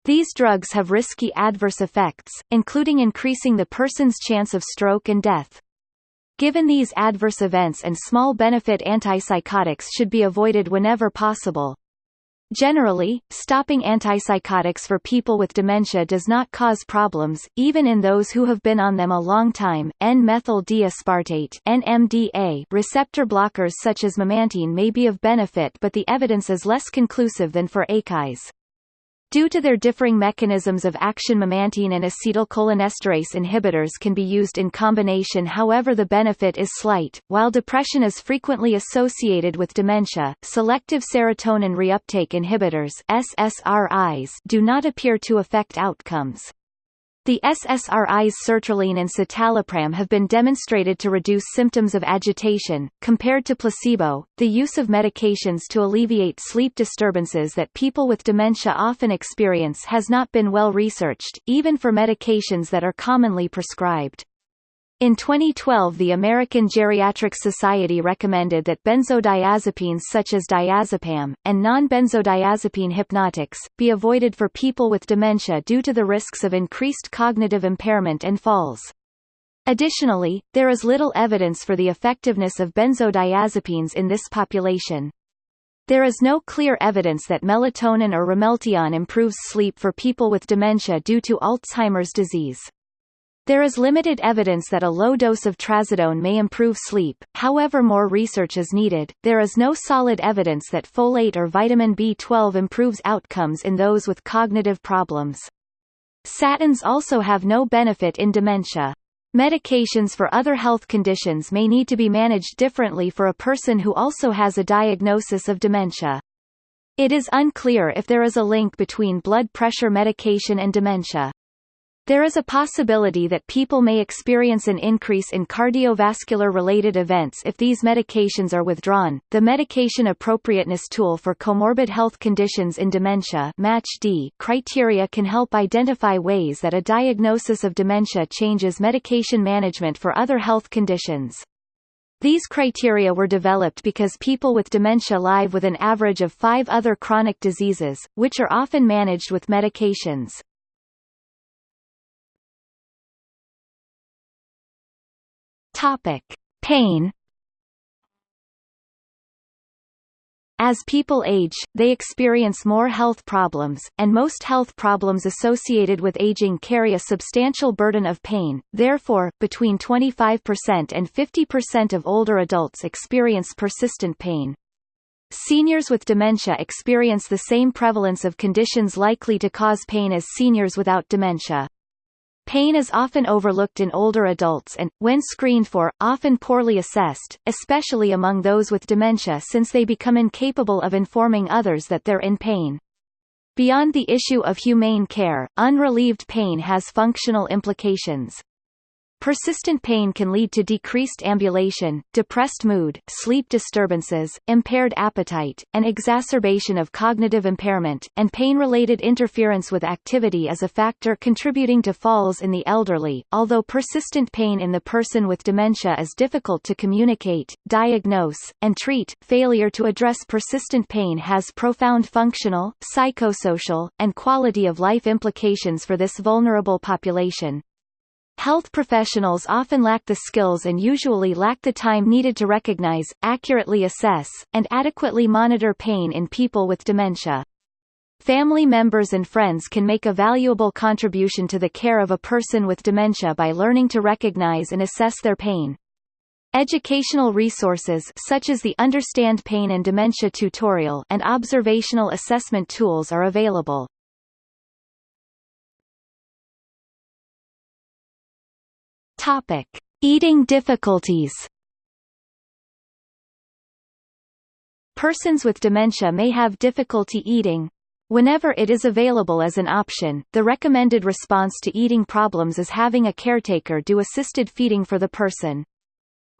S2: These drugs have risky adverse effects, including increasing the person's chance of stroke and death. Given these adverse events and small benefit antipsychotics should be avoided whenever possible. Generally, stopping antipsychotics for people with dementia does not cause problems, even in those who have been on them a long time. N-methyl D-aspartate (NMDA) receptor blockers such as memantine may be of benefit, but the evidence is less conclusive than for ACEs. Due to their differing mechanisms of action memantine and acetylcholinesterase inhibitors can be used in combination however the benefit is slight. While depression is frequently associated with dementia, selective serotonin reuptake inhibitors SSRIs do not appear to affect outcomes. The SSRIs sertraline and citalopram have been demonstrated to reduce symptoms of agitation. Compared to placebo, the use of medications to alleviate sleep disturbances that people with dementia often experience has not been well researched, even for medications that are commonly prescribed. In 2012 the American Geriatric Society recommended that benzodiazepines such as diazepam, and non-benzodiazepine hypnotics, be avoided for people with dementia due to the risks of increased cognitive impairment and falls. Additionally, there is little evidence for the effectiveness of benzodiazepines in this population. There is no clear evidence that melatonin or ramelteon improves sleep for people with dementia due to Alzheimer's disease. There is limited evidence that a low dose of trazodone may improve sleep, however more research is needed. There is no solid evidence that folate or vitamin B12 improves outcomes in those with cognitive problems. Statins also have no benefit in dementia. Medications for other health conditions may need to be managed differently for a person who also has a diagnosis of dementia. It is unclear if there is a link between blood pressure medication and dementia. There is a possibility that people may experience an increase in cardiovascular related events if these medications are withdrawn. The medication appropriateness tool for comorbid health conditions in dementia MACH-D criteria can help identify ways that a diagnosis of dementia changes medication management for other health conditions. These criteria were developed because people with dementia live with an average of five other chronic diseases, which are often managed with medications. Topic: Pain. As people age, they experience more health problems, and most health problems associated with aging carry a substantial burden of pain, therefore, between 25% and 50% of older adults experience persistent pain. Seniors with dementia experience the same prevalence of conditions likely to cause pain as seniors without dementia. Pain is often overlooked in older adults and, when screened for, often poorly assessed, especially among those with dementia since they become incapable of informing others that they're in pain.
S1: Beyond the issue of humane care, unrelieved pain has functional implications. Persistent pain can lead to decreased ambulation, depressed mood, sleep disturbances, impaired appetite, and exacerbation of cognitive impairment, and pain-related interference with activity is a factor contributing to falls in the elderly. Although persistent pain in the person with dementia is difficult to communicate, diagnose, and treat, failure to address persistent pain has profound functional, psychosocial, and quality of life implications for this vulnerable population. Health professionals often lack the skills and usually lack the time needed to recognize, accurately assess, and adequately monitor pain in people with dementia. Family members and friends can make a valuable contribution to the care of a person with dementia by learning to recognize and assess their pain. Educational resources such as the Understand Pain and Dementia tutorial and observational assessment tools are available.
S2: Topic: Eating difficulties.
S1: Persons with dementia may have difficulty eating. Whenever it is available as an option, the recommended response to eating problems is having a caretaker do assisted feeding for the person.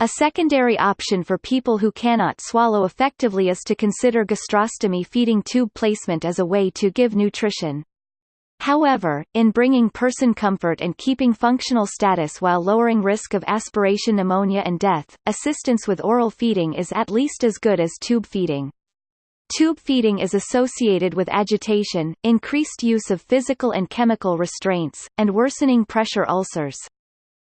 S1: A secondary option for people who cannot swallow effectively is to consider gastrostomy feeding tube placement as a way to give nutrition. However, in bringing person comfort and keeping functional status while lowering risk of aspiration pneumonia and death, assistance with oral feeding is at least as good as tube feeding. Tube feeding is associated with agitation, increased use of physical and chemical restraints, and worsening pressure ulcers.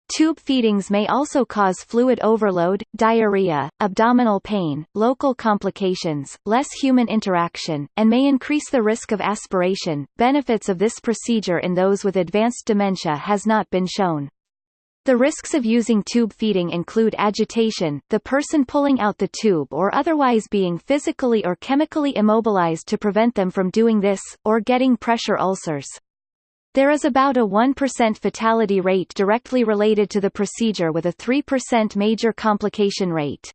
S1: Tube feedings may also cause fluid overload, diarrhea, abdominal pain, local complications, less human interaction, and may increase the risk of aspiration. Benefits of this procedure in those with advanced dementia has not been shown. The risks of using tube feeding include agitation, the person pulling out the tube or otherwise being physically or chemically immobilized to prevent them from doing this, or getting pressure ulcers. There is about a 1% fatality rate directly related to the procedure with a 3% major complication rate.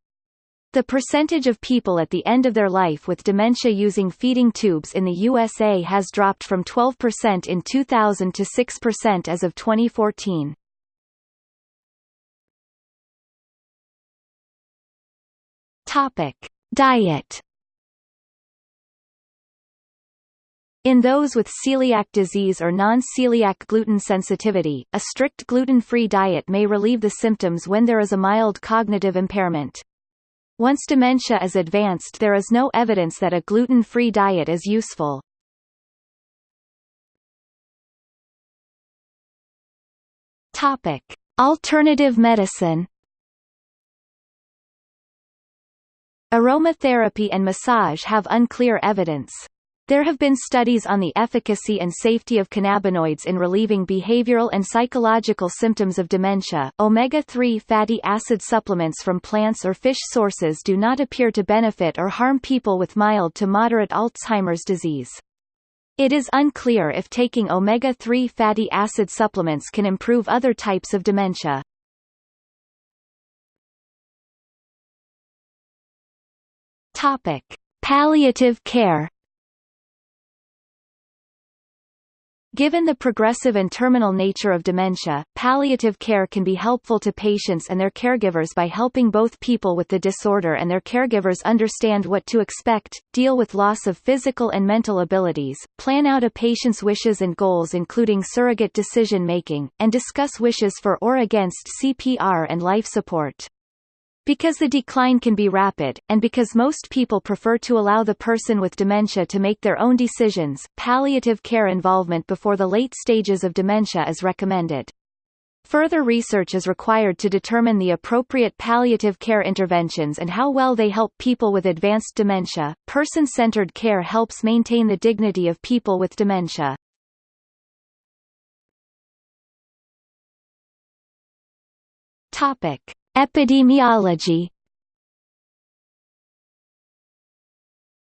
S1: The percentage of people at the end of their life with dementia using feeding tubes in the USA has dropped from 12% in 2000 to 6% as of 2014.
S2: Topic: Diet
S1: In those with celiac disease or non-celiac gluten sensitivity, a strict gluten-free diet may relieve the symptoms when there is a mild cognitive impairment. Once dementia is advanced there is no evidence that a gluten-free diet is useful.
S2: Topic: Alternative medicine
S1: Aromatherapy and massage have unclear evidence. There have been studies on the efficacy and safety of cannabinoids in relieving behavioral and psychological symptoms of dementia. Omega-3 fatty acid supplements from plants or fish sources do not appear to benefit or harm people with mild to moderate Alzheimer's disease. It is unclear if taking omega-3 fatty acid supplements can improve other types of dementia.
S2: Topic: Palliative care
S1: Given the progressive and terminal nature of dementia, palliative care can be helpful to patients and their caregivers by helping both people with the disorder and their caregivers understand what to expect, deal with loss of physical and mental abilities, plan out a patient's wishes and goals including surrogate decision-making, and discuss wishes for or against CPR and life support. Because the decline can be rapid, and because most people prefer to allow the person with dementia to make their own decisions, palliative care involvement before the late stages of dementia is recommended. Further research is required to determine the appropriate palliative care interventions and how well they help people with advanced dementia. Person-centered care helps maintain the dignity of people with dementia.
S2: Topic: Epidemiology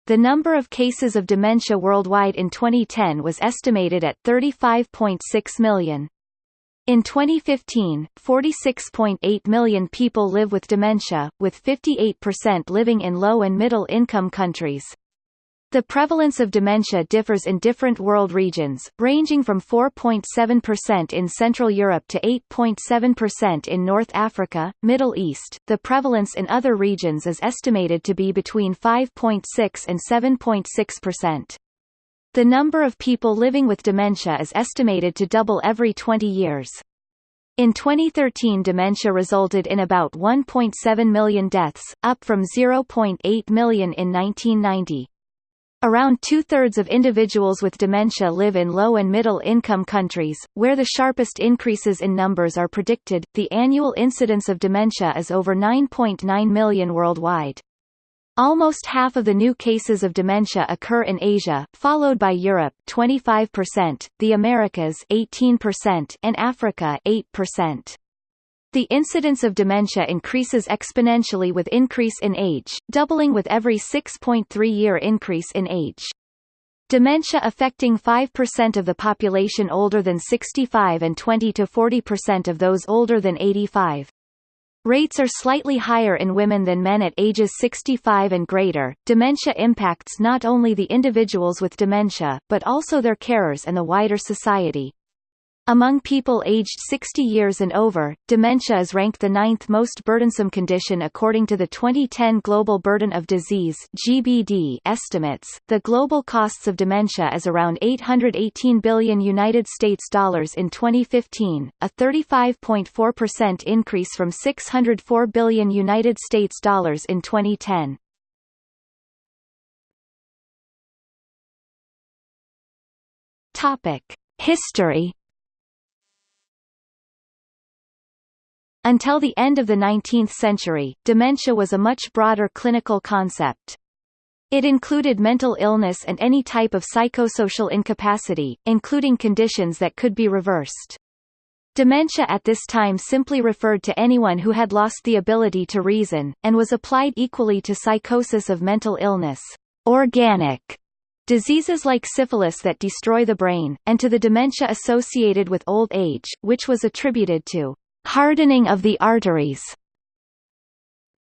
S1: The number of cases of dementia worldwide in 2010 was estimated at 35.6 million. In 2015, 46.8 million people live with dementia, with 58% living in low and middle income countries.
S2: The prevalence of dementia differs in different world regions, ranging from 4.7% in Central Europe to 8.7% in North Africa, Middle East. The prevalence in other regions is estimated to be between 5.6 and 7.6%. The number of people living with dementia is estimated to double every 20 years. In 2013 dementia resulted in about 1.7 million deaths, up from 0.8 million in 1990. Around two-thirds of individuals with dementia live in low and middle-income countries, where the sharpest increases in numbers are predicted. The annual incidence of dementia is over 9.9 million worldwide. Almost half of the new cases of dementia occur in Asia, followed by Europe 25%, the Americas 18%, and Africa 8%. The incidence of dementia increases exponentially with increase in age, doubling with every 6.3-year increase in age. Dementia affecting 5% of the population older than 65 and 20 to 40% of those older than 85. Rates are slightly higher in women than men at ages 65 and greater. Dementia impacts not only the individuals with dementia, but also their carers and the wider society. Among people aged 60 years and over, dementia is ranked the ninth most burdensome condition according to the 2010 Global Burden of Disease (GBD) estimates. The global costs of dementia is around 818 billion United States dollars in 2015, a 35.4% increase from 604 billion United States dollars in 2010. Topic: History Until the end of the 19th century, dementia was a much broader clinical concept. It included mental illness and any type of psychosocial incapacity, including conditions that could be reversed. Dementia at this time simply referred to anyone who had lost the ability to reason, and was applied equally to psychosis of mental illness, organic diseases like syphilis that destroy the brain, and to the dementia associated with old age, which was attributed to hardening of the arteries.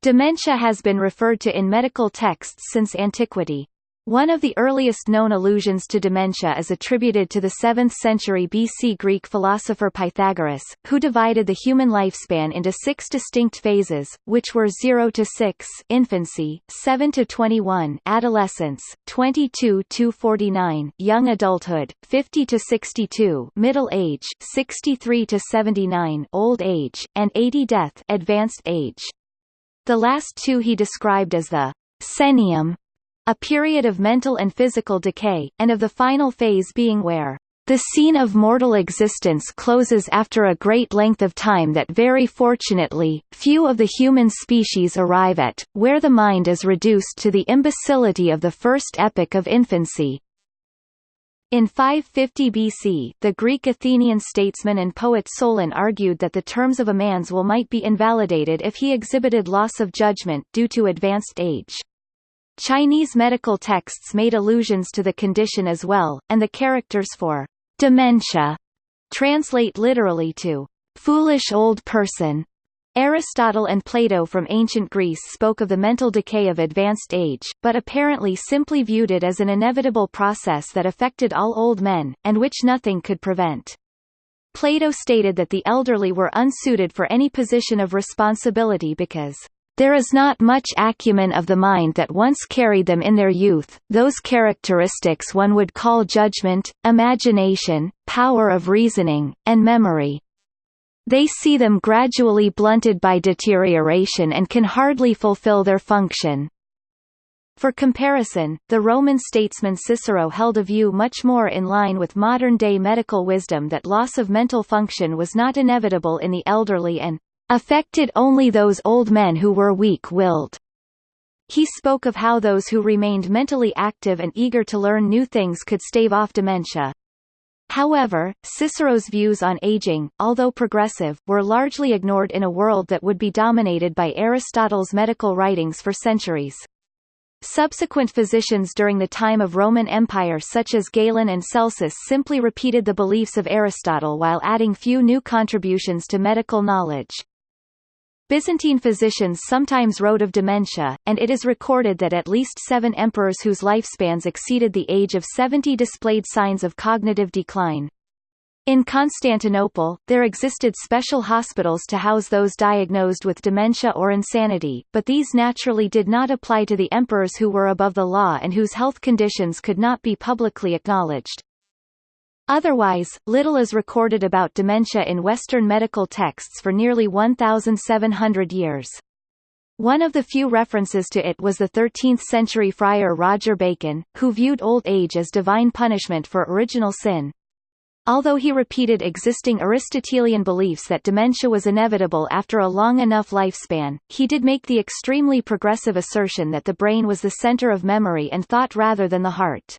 S2: Dementia has been referred to in medical texts since antiquity. One of the earliest known allusions to dementia is attributed to the 7th century BC Greek philosopher Pythagoras, who divided the human lifespan into six distinct phases, which were 0 to 6 infancy, 7 to 21 adolescence, 22 to 49 young adulthood, 50 to 62 middle age, 63 to 79 old age, and 80 death advanced age. The last two he described as the senium a period of mental and physical decay, and of the final phase being where the scene of mortal existence closes after a great length of time that very fortunately, few of the human species arrive at, where the mind is reduced to the imbecility of the first epoch of infancy. In 550 BC, the Greek Athenian statesman and poet Solon argued that the terms of a man's will might be invalidated if he exhibited loss of judgment due to advanced age. Chinese medical texts made allusions to the condition as well, and the characters for dementia translate literally to foolish old person. Aristotle and Plato from ancient Greece spoke of the mental decay of advanced age, but apparently simply viewed it as an inevitable process that affected all old men, and which nothing could prevent. Plato stated that the elderly were unsuited for any position of responsibility because there is not much acumen of the mind that once carried them in their youth, those characteristics one would call judgment, imagination, power of reasoning, and memory. They see them gradually blunted by deterioration and can hardly fulfill their function. For comparison, the Roman statesman Cicero held a view much more in line with modern-day medical wisdom that loss of mental function was not inevitable in the elderly and affected only those old men who were weak-willed. He spoke of how those who remained mentally active and eager to learn new things could stave off dementia. However, Cicero's views on aging, although progressive, were largely ignored in a world that would be dominated by Aristotle's medical writings for centuries. Subsequent physicians during the time of Roman Empire such as Galen and Celsus simply repeated the beliefs of Aristotle while adding few new contributions to medical knowledge. Byzantine physicians sometimes wrote of dementia, and it is recorded that at least seven emperors whose lifespans exceeded the age of 70 displayed signs of cognitive decline. In Constantinople, there existed special hospitals to house those diagnosed with dementia or insanity, but these naturally did not apply to the emperors who were above the law and whose health conditions could not be publicly acknowledged. Otherwise, little is recorded about dementia in Western medical texts for nearly 1,700 years. One of the few references to it was the 13th-century friar Roger Bacon, who viewed old age as divine punishment for original sin. Although he repeated existing Aristotelian beliefs that dementia was inevitable after a long enough lifespan, he did make the extremely progressive assertion that the brain was the center of memory and thought rather than the heart.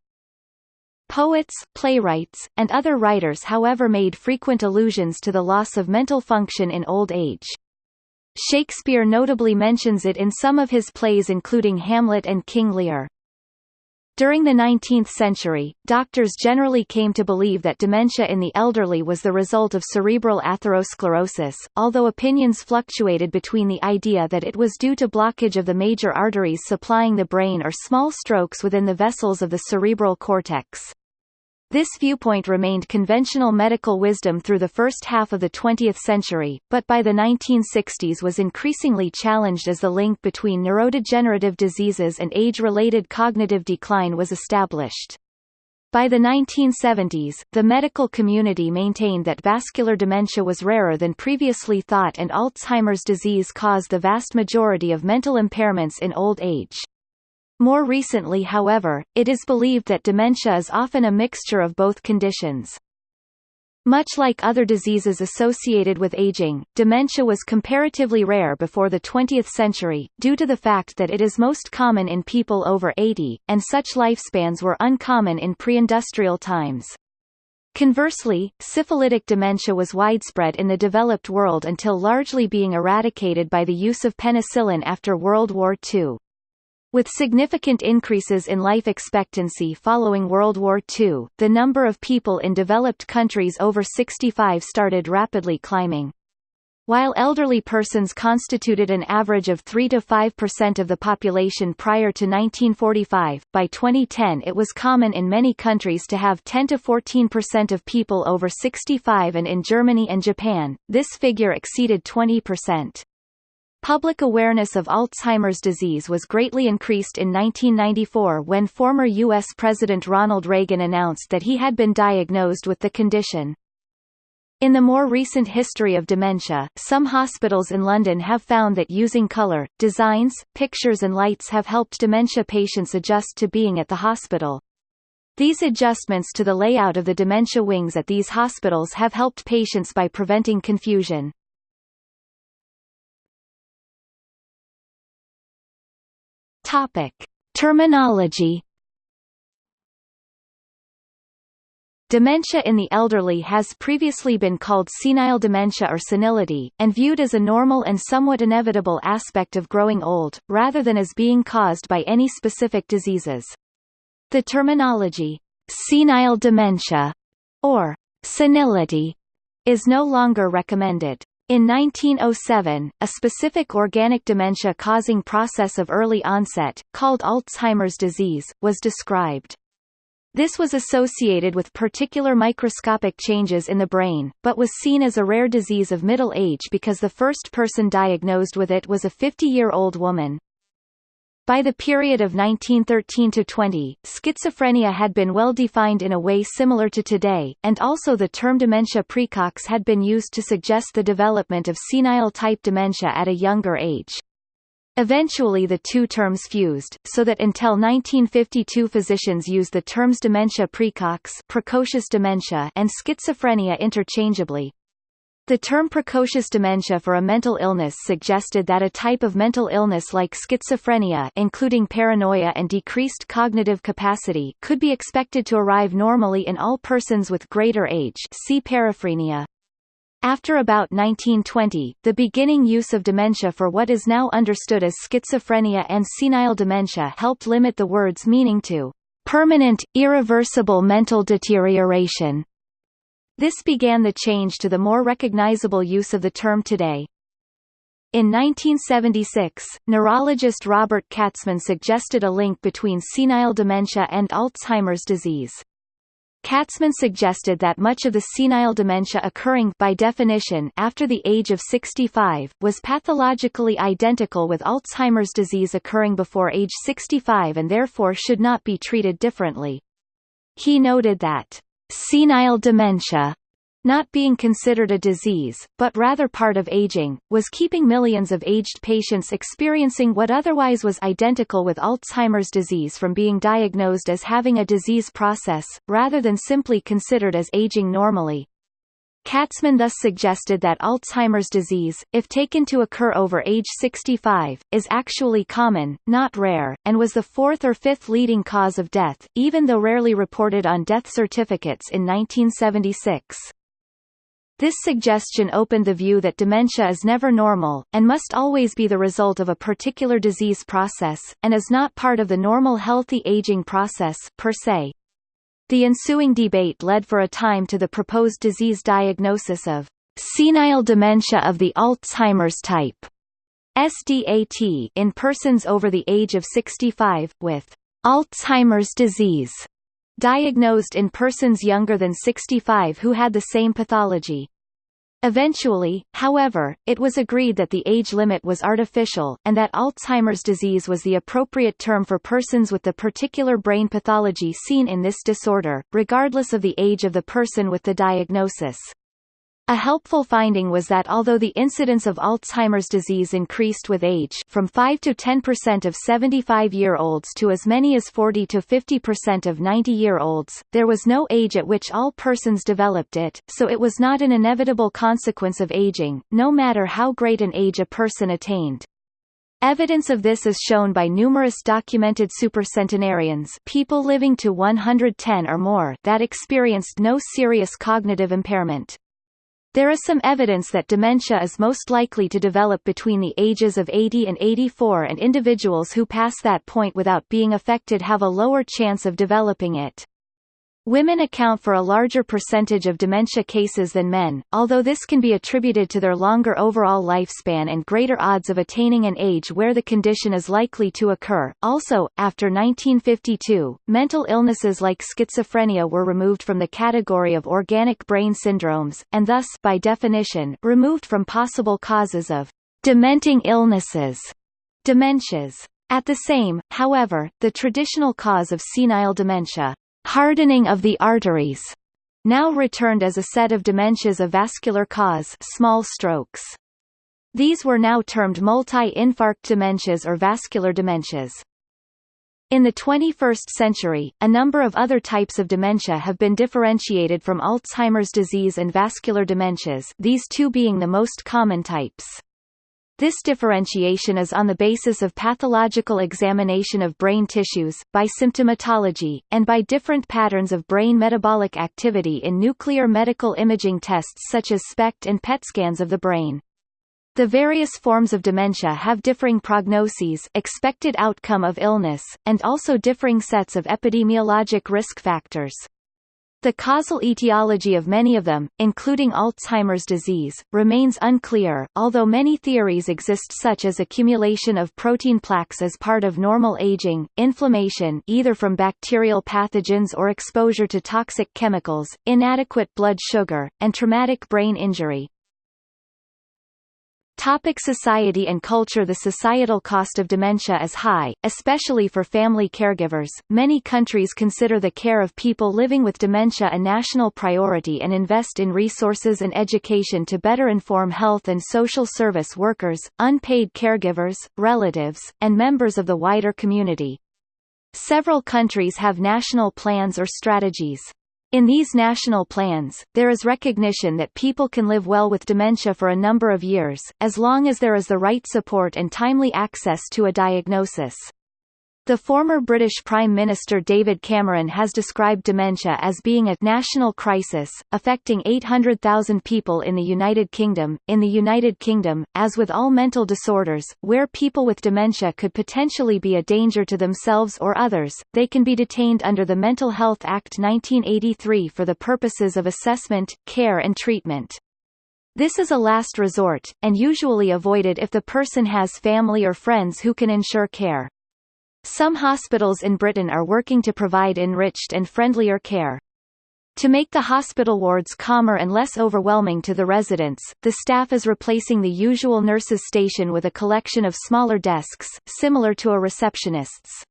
S2: Poets, playwrights, and other writers however made frequent allusions to the loss of mental function in old age. Shakespeare notably mentions it in some of his plays including Hamlet and King Lear. During the 19th century, doctors generally came to believe that dementia in the elderly was the result of cerebral atherosclerosis, although opinions fluctuated between the idea that it was due to blockage of the major arteries supplying the brain or small strokes within the vessels of the cerebral cortex. This viewpoint remained conventional medical wisdom through the first half of the 20th century, but by the 1960s was increasingly challenged as the link between neurodegenerative diseases and age-related cognitive decline was established. By the 1970s, the medical community maintained that vascular dementia was rarer than previously thought and Alzheimer's disease caused the vast majority of mental impairments in old age. More recently however, it is believed that dementia is often a mixture of both conditions. Much like other diseases associated with aging, dementia was comparatively rare before the 20th century, due to the fact that it is most common in people over 80, and such lifespans were uncommon in pre-industrial times. Conversely, syphilitic dementia was widespread in the developed world until largely being eradicated by the use of penicillin after World War II. With significant increases in life expectancy following World War II, the number of people in developed countries over 65 started rapidly climbing. While elderly persons constituted an average of 3 to 5% of the population prior to 1945, by 2010 it was common in many countries to have 10 to 14% of people over 65 and in Germany and Japan, this figure exceeded 20%. Public awareness of Alzheimer's disease was greatly increased in 1994 when former U.S. President Ronald Reagan announced that he had been diagnosed with the condition. In the more recent history of dementia, some hospitals in London have found that using colour, designs, pictures and lights have helped dementia patients adjust to being at the hospital. These adjustments to the layout of the dementia wings at these hospitals have helped patients by preventing confusion. Topic: Terminology. Dementia in the elderly has previously been called senile dementia or senility, and viewed as a normal and somewhat inevitable aspect of growing old, rather than as being caused by any specific diseases. The terminology, senile dementia, or senility, is no longer recommended. In 1907, a specific organic dementia-causing process of early onset, called Alzheimer's disease, was described. This was associated with particular microscopic changes in the brain, but was seen as a rare disease of middle age because the first person diagnosed with it was a 50-year-old woman. By the period of 1913 to 20, schizophrenia had been well defined in a way similar to today, and also the term dementia praecox had been used to suggest the development of senile-type dementia at a younger age. Eventually the two terms fused, so that until 1952 physicians used the terms dementia praecox precocious dementia and schizophrenia interchangeably. The term precocious dementia for a mental illness suggested that a type of mental illness like schizophrenia including paranoia and decreased cognitive capacity could be expected to arrive normally in all persons with greater age see paraphrenia. After about 1920, the beginning use of dementia for what is now understood as schizophrenia and senile dementia helped limit the word's meaning to permanent, irreversible mental deterioration this began the change to the more recognizable use of the term today. In 1976, neurologist Robert Katzman suggested a link between senile dementia and Alzheimer's disease. Katzman suggested that much of the senile dementia occurring by definition after the age of 65, was pathologically identical with Alzheimer's disease occurring before age 65 and therefore should not be treated differently. He noted that, "...senile dementia not being considered a disease, but rather part of aging, was keeping millions of aged patients experiencing what otherwise was identical with Alzheimer's disease from being diagnosed as having a disease process, rather than simply considered as aging normally. Katzman thus suggested that Alzheimer's disease, if taken to occur over age 65, is actually common, not rare, and was the fourth or fifth leading cause of death, even though rarely reported on death certificates in 1976. This suggestion opened the view that dementia is never normal, and must always be the result of a particular disease process, and is not part of the normal healthy aging process, per se. The ensuing debate led for a time to the proposed disease diagnosis of senile dementia of the Alzheimer's type SDAT in persons over the age of 65, with Alzheimer's disease diagnosed in persons younger than 65 who had the same pathology. Eventually, however, it was agreed that the age limit was artificial, and that Alzheimer's disease was the appropriate term for persons with the particular brain pathology seen in this disorder, regardless of the age of the person with the diagnosis. A helpful finding was that although the incidence of Alzheimer's disease increased with age from 5 to 10% of 75-year-olds to as many as 40 to 50% of 90-year-olds, there was no age at which all persons developed it, so it was not an inevitable consequence of aging, no matter how great an age a person attained. Evidence of this is shown by numerous documented supercentenarians people living to 110 or more that experienced no serious cognitive impairment. There is some evidence that dementia is most likely to develop between the ages of 80 and 84 and individuals who pass that point without being affected have a lower chance of developing it. Women account for a larger percentage of dementia cases than men, although this can be attributed to their longer overall lifespan and greater odds of attaining an age where the condition is likely to occur. Also, after 1952, mental illnesses like schizophrenia were removed from the category of organic brain syndromes, and thus, by definition, removed from possible causes of dementing illnesses, dementias. At the same, however, the traditional cause of senile dementia, hardening of the arteries, now returned as a set of dementias of vascular cause small strokes. These were now termed multi-infarct dementias or vascular dementias. In the 21st century, a number of other types of dementia have been differentiated from Alzheimer's disease and vascular dementias these two being the most common types. This differentiation is on the basis of pathological examination of brain tissues, by symptomatology, and by different patterns of brain metabolic activity in nuclear medical imaging tests such as SPECT and PET scans of the brain. The various forms of dementia have differing prognoses expected outcome of illness, and also differing sets of epidemiologic risk factors. The causal etiology of many of them, including Alzheimer's disease, remains unclear, although many theories exist such as accumulation of protein plaques as part of normal aging, inflammation either from bacterial pathogens or exposure to toxic chemicals, inadequate blood sugar, and traumatic brain injury. Topic society and culture The societal cost of dementia is high, especially for family caregivers. Many countries consider the care of people living with dementia a national priority and invest in resources and education to better inform health and social service workers, unpaid caregivers, relatives, and members of the wider community. Several countries have national plans or strategies. In these national plans, there is recognition that people can live well with dementia for a number of years, as long as there is the right support and timely access to a diagnosis. The former British Prime Minister David Cameron has described dementia as being a national crisis, affecting 800,000 people in the United Kingdom. In the United Kingdom, as with all mental disorders, where people with dementia could potentially be a danger to themselves or others, they can be detained under the Mental Health Act 1983 for the purposes of assessment, care and treatment.
S1: This is a last resort, and usually avoided if the person has family or friends who can ensure care. Some hospitals in Britain are working to provide enriched and friendlier care. To make the hospital wards calmer and less overwhelming to the residents, the staff is replacing the usual nurses' station with a collection of smaller desks, similar to a receptionist's.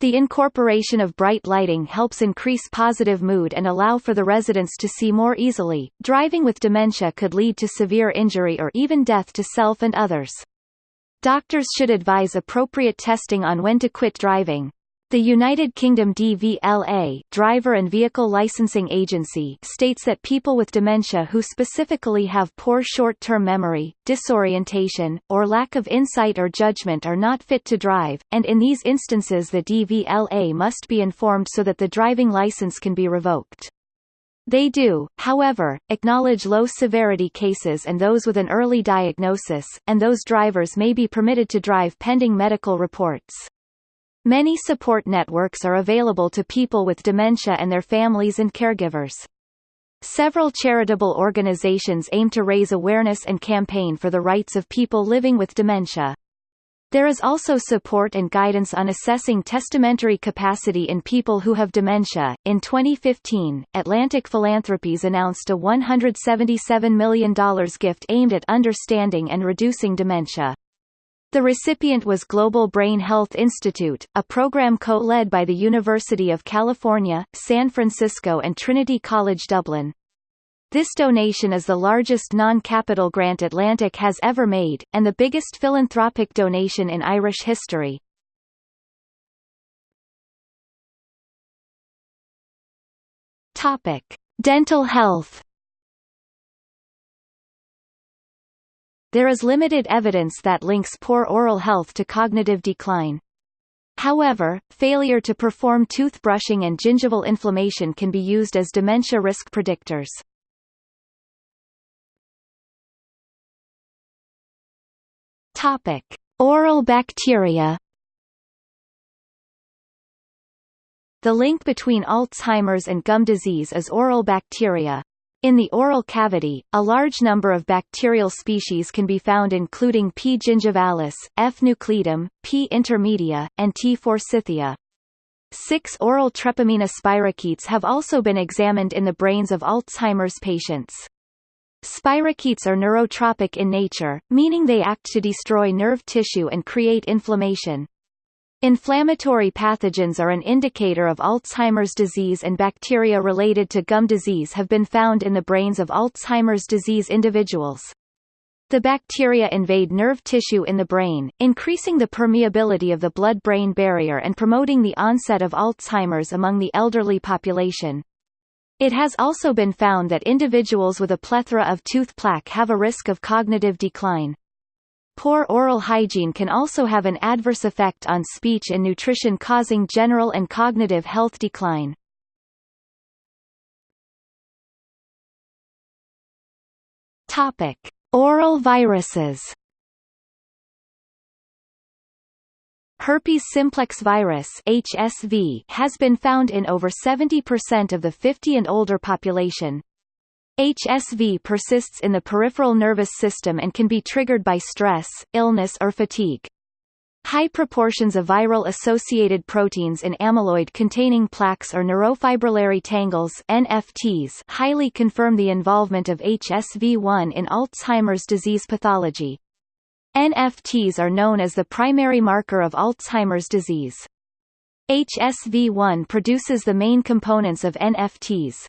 S1: The incorporation of bright lighting helps increase positive mood and allow for the residents to see more easily. Driving with dementia could lead to severe injury or even death to self and others. Doctors should advise appropriate testing on when to quit driving. The United Kingdom DVLA Driver and Vehicle Licensing Agency states that people with dementia who specifically have poor short-term memory, disorientation, or lack of insight or judgment are not fit to drive, and in these instances the DVLA must be informed so that the driving license can be revoked. They do, however, acknowledge low-severity cases and those with an early diagnosis, and those drivers may be permitted to drive pending medical reports. Many support networks are available to people with dementia and their families and caregivers. Several charitable organizations aim to raise awareness and campaign for the rights of people living with dementia. There is also support and guidance on assessing testamentary capacity in people who have dementia. In 2015, Atlantic Philanthropies announced a $177 million gift aimed at understanding and reducing dementia. The recipient was Global Brain Health Institute, a program co-led by the University of California, San Francisco and Trinity College Dublin. This donation is the largest non-capital grant Atlantic has ever made, and the biggest philanthropic donation in Irish history. Topic: Dental health. There is limited evidence that links poor oral health to cognitive decline. However, failure to perform toothbrushing and gingival inflammation can be used as dementia risk predictors. Topic: Oral bacteria. The link between Alzheimer's and gum disease is oral bacteria. In the oral cavity, a large number of bacterial species can be found including P. gingivalis, F. nucleatum, P. intermedia, and T. forsythia. Six oral Treponema spirochetes have also been examined in the brains of Alzheimer's patients. Spirochetes are neurotropic in nature, meaning they act to destroy nerve tissue and create inflammation. Inflammatory pathogens are an indicator of Alzheimer's disease and bacteria related to gum disease have been found in the brains of Alzheimer's disease individuals. The bacteria invade nerve tissue in the brain, increasing the permeability of the blood-brain barrier and promoting the onset of Alzheimer's among the elderly population. It has also been found that individuals with a plethora of tooth plaque have a risk of cognitive decline. Poor oral hygiene can also have an adverse effect on speech and nutrition causing general and cognitive health decline. Topic: Oral viruses. Herpes simplex virus (HSV) has been found in over 70% of the 50 and older population, HSV persists in the peripheral nervous system and can be triggered by stress, illness or fatigue. High proportions of viral-associated proteins in amyloid-containing plaques or neurofibrillary tangles NFTs highly confirm the involvement of HSV1 in Alzheimer's disease pathology. NFTs are known as the primary marker of Alzheimer's disease. HSV1 produces the main components of NFTs,